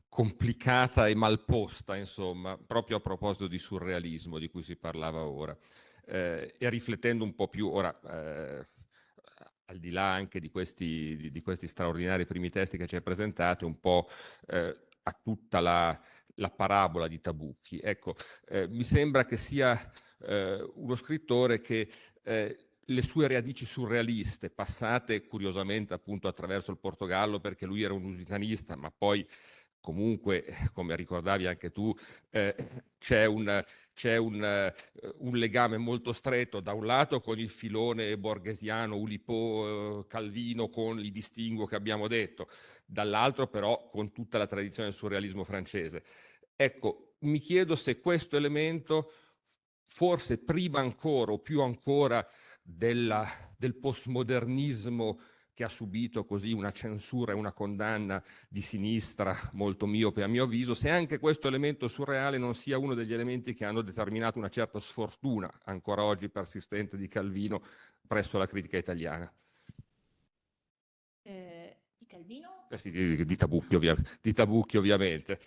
complicata e malposta, insomma, proprio a proposito di surrealismo di cui si parlava ora, eh, e riflettendo un po' più, ora, eh, al di là anche di questi, di, di questi, straordinari primi testi che ci hai presentato, un po' eh, a tutta la, la, parabola di Tabucchi. Ecco, eh, mi sembra che sia eh, uno scrittore che le sue radici surrealiste, passate curiosamente appunto attraverso il Portogallo perché lui era un lusitanista, ma poi comunque, come ricordavi anche tu, eh, c'è, un, c'è un, uh, un, legame molto stretto da un lato con il filone borghesiano, Ulipo, uh, Calvino, con i distinguo che abbiamo detto, dall'altro però con tutta la tradizione del surrealismo francese. Ecco, mi chiedo se questo elemento, forse prima ancora o più ancora della, del postmodernismo che ha subito così una censura e una condanna di sinistra molto miope a mio avviso, se anche questo elemento surreale non sia uno degli elementi che hanno determinato una certa sfortuna, ancora oggi persistente, di Calvino presso la critica italiana. Eh, di Calvino? Eh sì, di, di, Tabucchi, ovvia, di Tabucchi, ovviamente.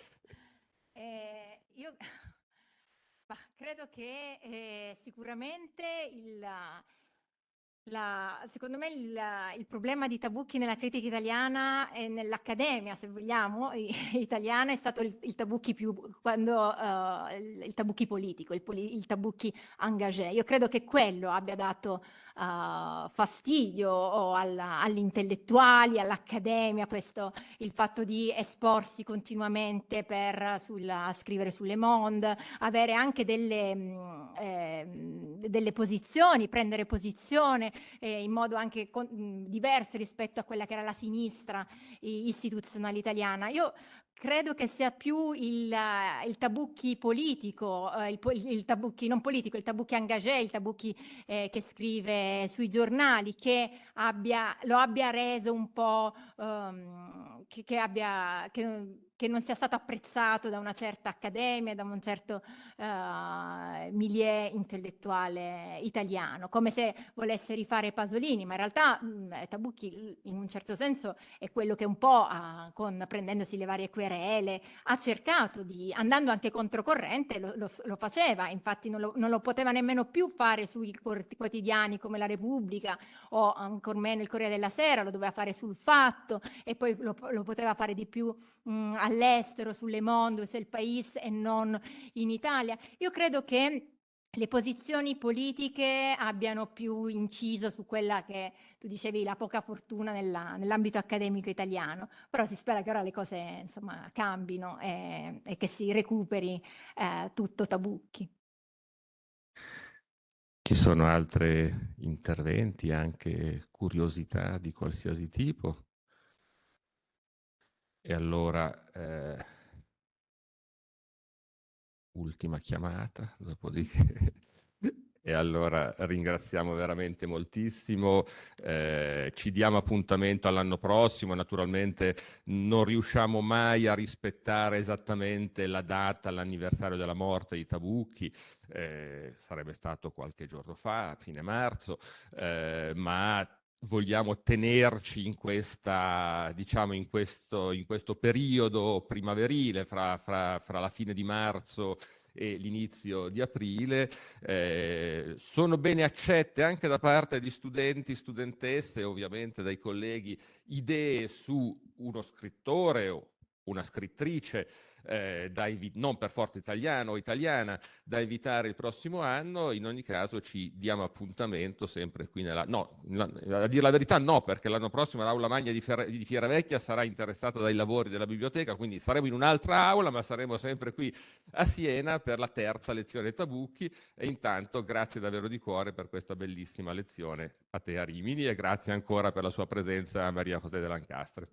Eh, io credo che eh, sicuramente il la, secondo me il, il, problema di Tabucchi nella critica italiana e nell'accademia, se vogliamo, italiana è stato il, il Tabucchi più, quando, uh, il, il, Tabucchi politico, il, il Tabucchi engagé. Io credo che quello abbia dato uh, fastidio agli intellettuali, all'accademia, il fatto di esporsi continuamente per sulla, scrivere sulle Monde, avere anche delle, eh, delle posizioni, prendere posizione eh, in modo anche con, mh, diverso rispetto a quella che era la sinistra istituzionale italiana. Io credo che sia più il, il tabucchi politico, eh, il, il, tabucchi non politico, il tabucchi engagé, il tabucchi eh, che scrive sui giornali, che abbia, lo abbia reso un po', um, che, che, abbia, che, che non sia stato apprezzato da una certa accademia, da un certo uh, milieu intellettuale italiano, come se volesse rifare Pasolini, ma in realtà mh, mm, Tabucchi in un certo senso è quello che un po', uh, con, prendendosi le varie querele, ha cercato di, andando anche controcorrente, lo, lo, lo faceva, infatti non lo, non lo, poteva nemmeno più fare sui quotidiani come La Repubblica o ancor meno il Corriere della Sera, lo doveva fare sul Fatto e poi lo, lo poteva fare di più mh, mm, all'estero, sulle Monde, il País e non in Italia. Io credo che le posizioni politiche abbiano più inciso su quella che tu dicevi, la poca fortuna nella, nell'ambito accademico italiano, però si spera che ora le cose insomma cambino e, e che si recuperi eh, tutto Tabucchi. Ci sono altri interventi, anche curiosità di qualsiasi tipo? E allora, eh, ultima chiamata, dopodiché... e allora ringraziamo veramente moltissimo, eh, ci diamo appuntamento all'anno prossimo, naturalmente non riusciamo mai a rispettare esattamente la data, l'anniversario della morte di Tabucchi, eh, sarebbe stato qualche giorno fa, a fine marzo, eh, ma vogliamo tenerci in, questa, diciamo in, questo, in questo periodo primaverile fra, fra, fra la fine di marzo e l'inizio di aprile, eh, sono bene accette anche da parte di studenti, studentesse ovviamente dai colleghi idee su uno scrittore o una scrittrice eh, da non per forza italiano o italiana da invitare il prossimo anno, in ogni caso ci diamo appuntamento sempre qui nella... No, a dire la verità no, perché l'anno prossimo l'aula magna di, Fer... di Fieravecchia sarà interessata dai lavori della biblioteca, quindi saremo in un'altra aula, ma saremo sempre qui a Siena per la terza lezione Tabucchi e intanto grazie davvero di cuore per questa bellissima lezione a te a Rimini e grazie ancora per la sua presenza Maria José de Lancastre.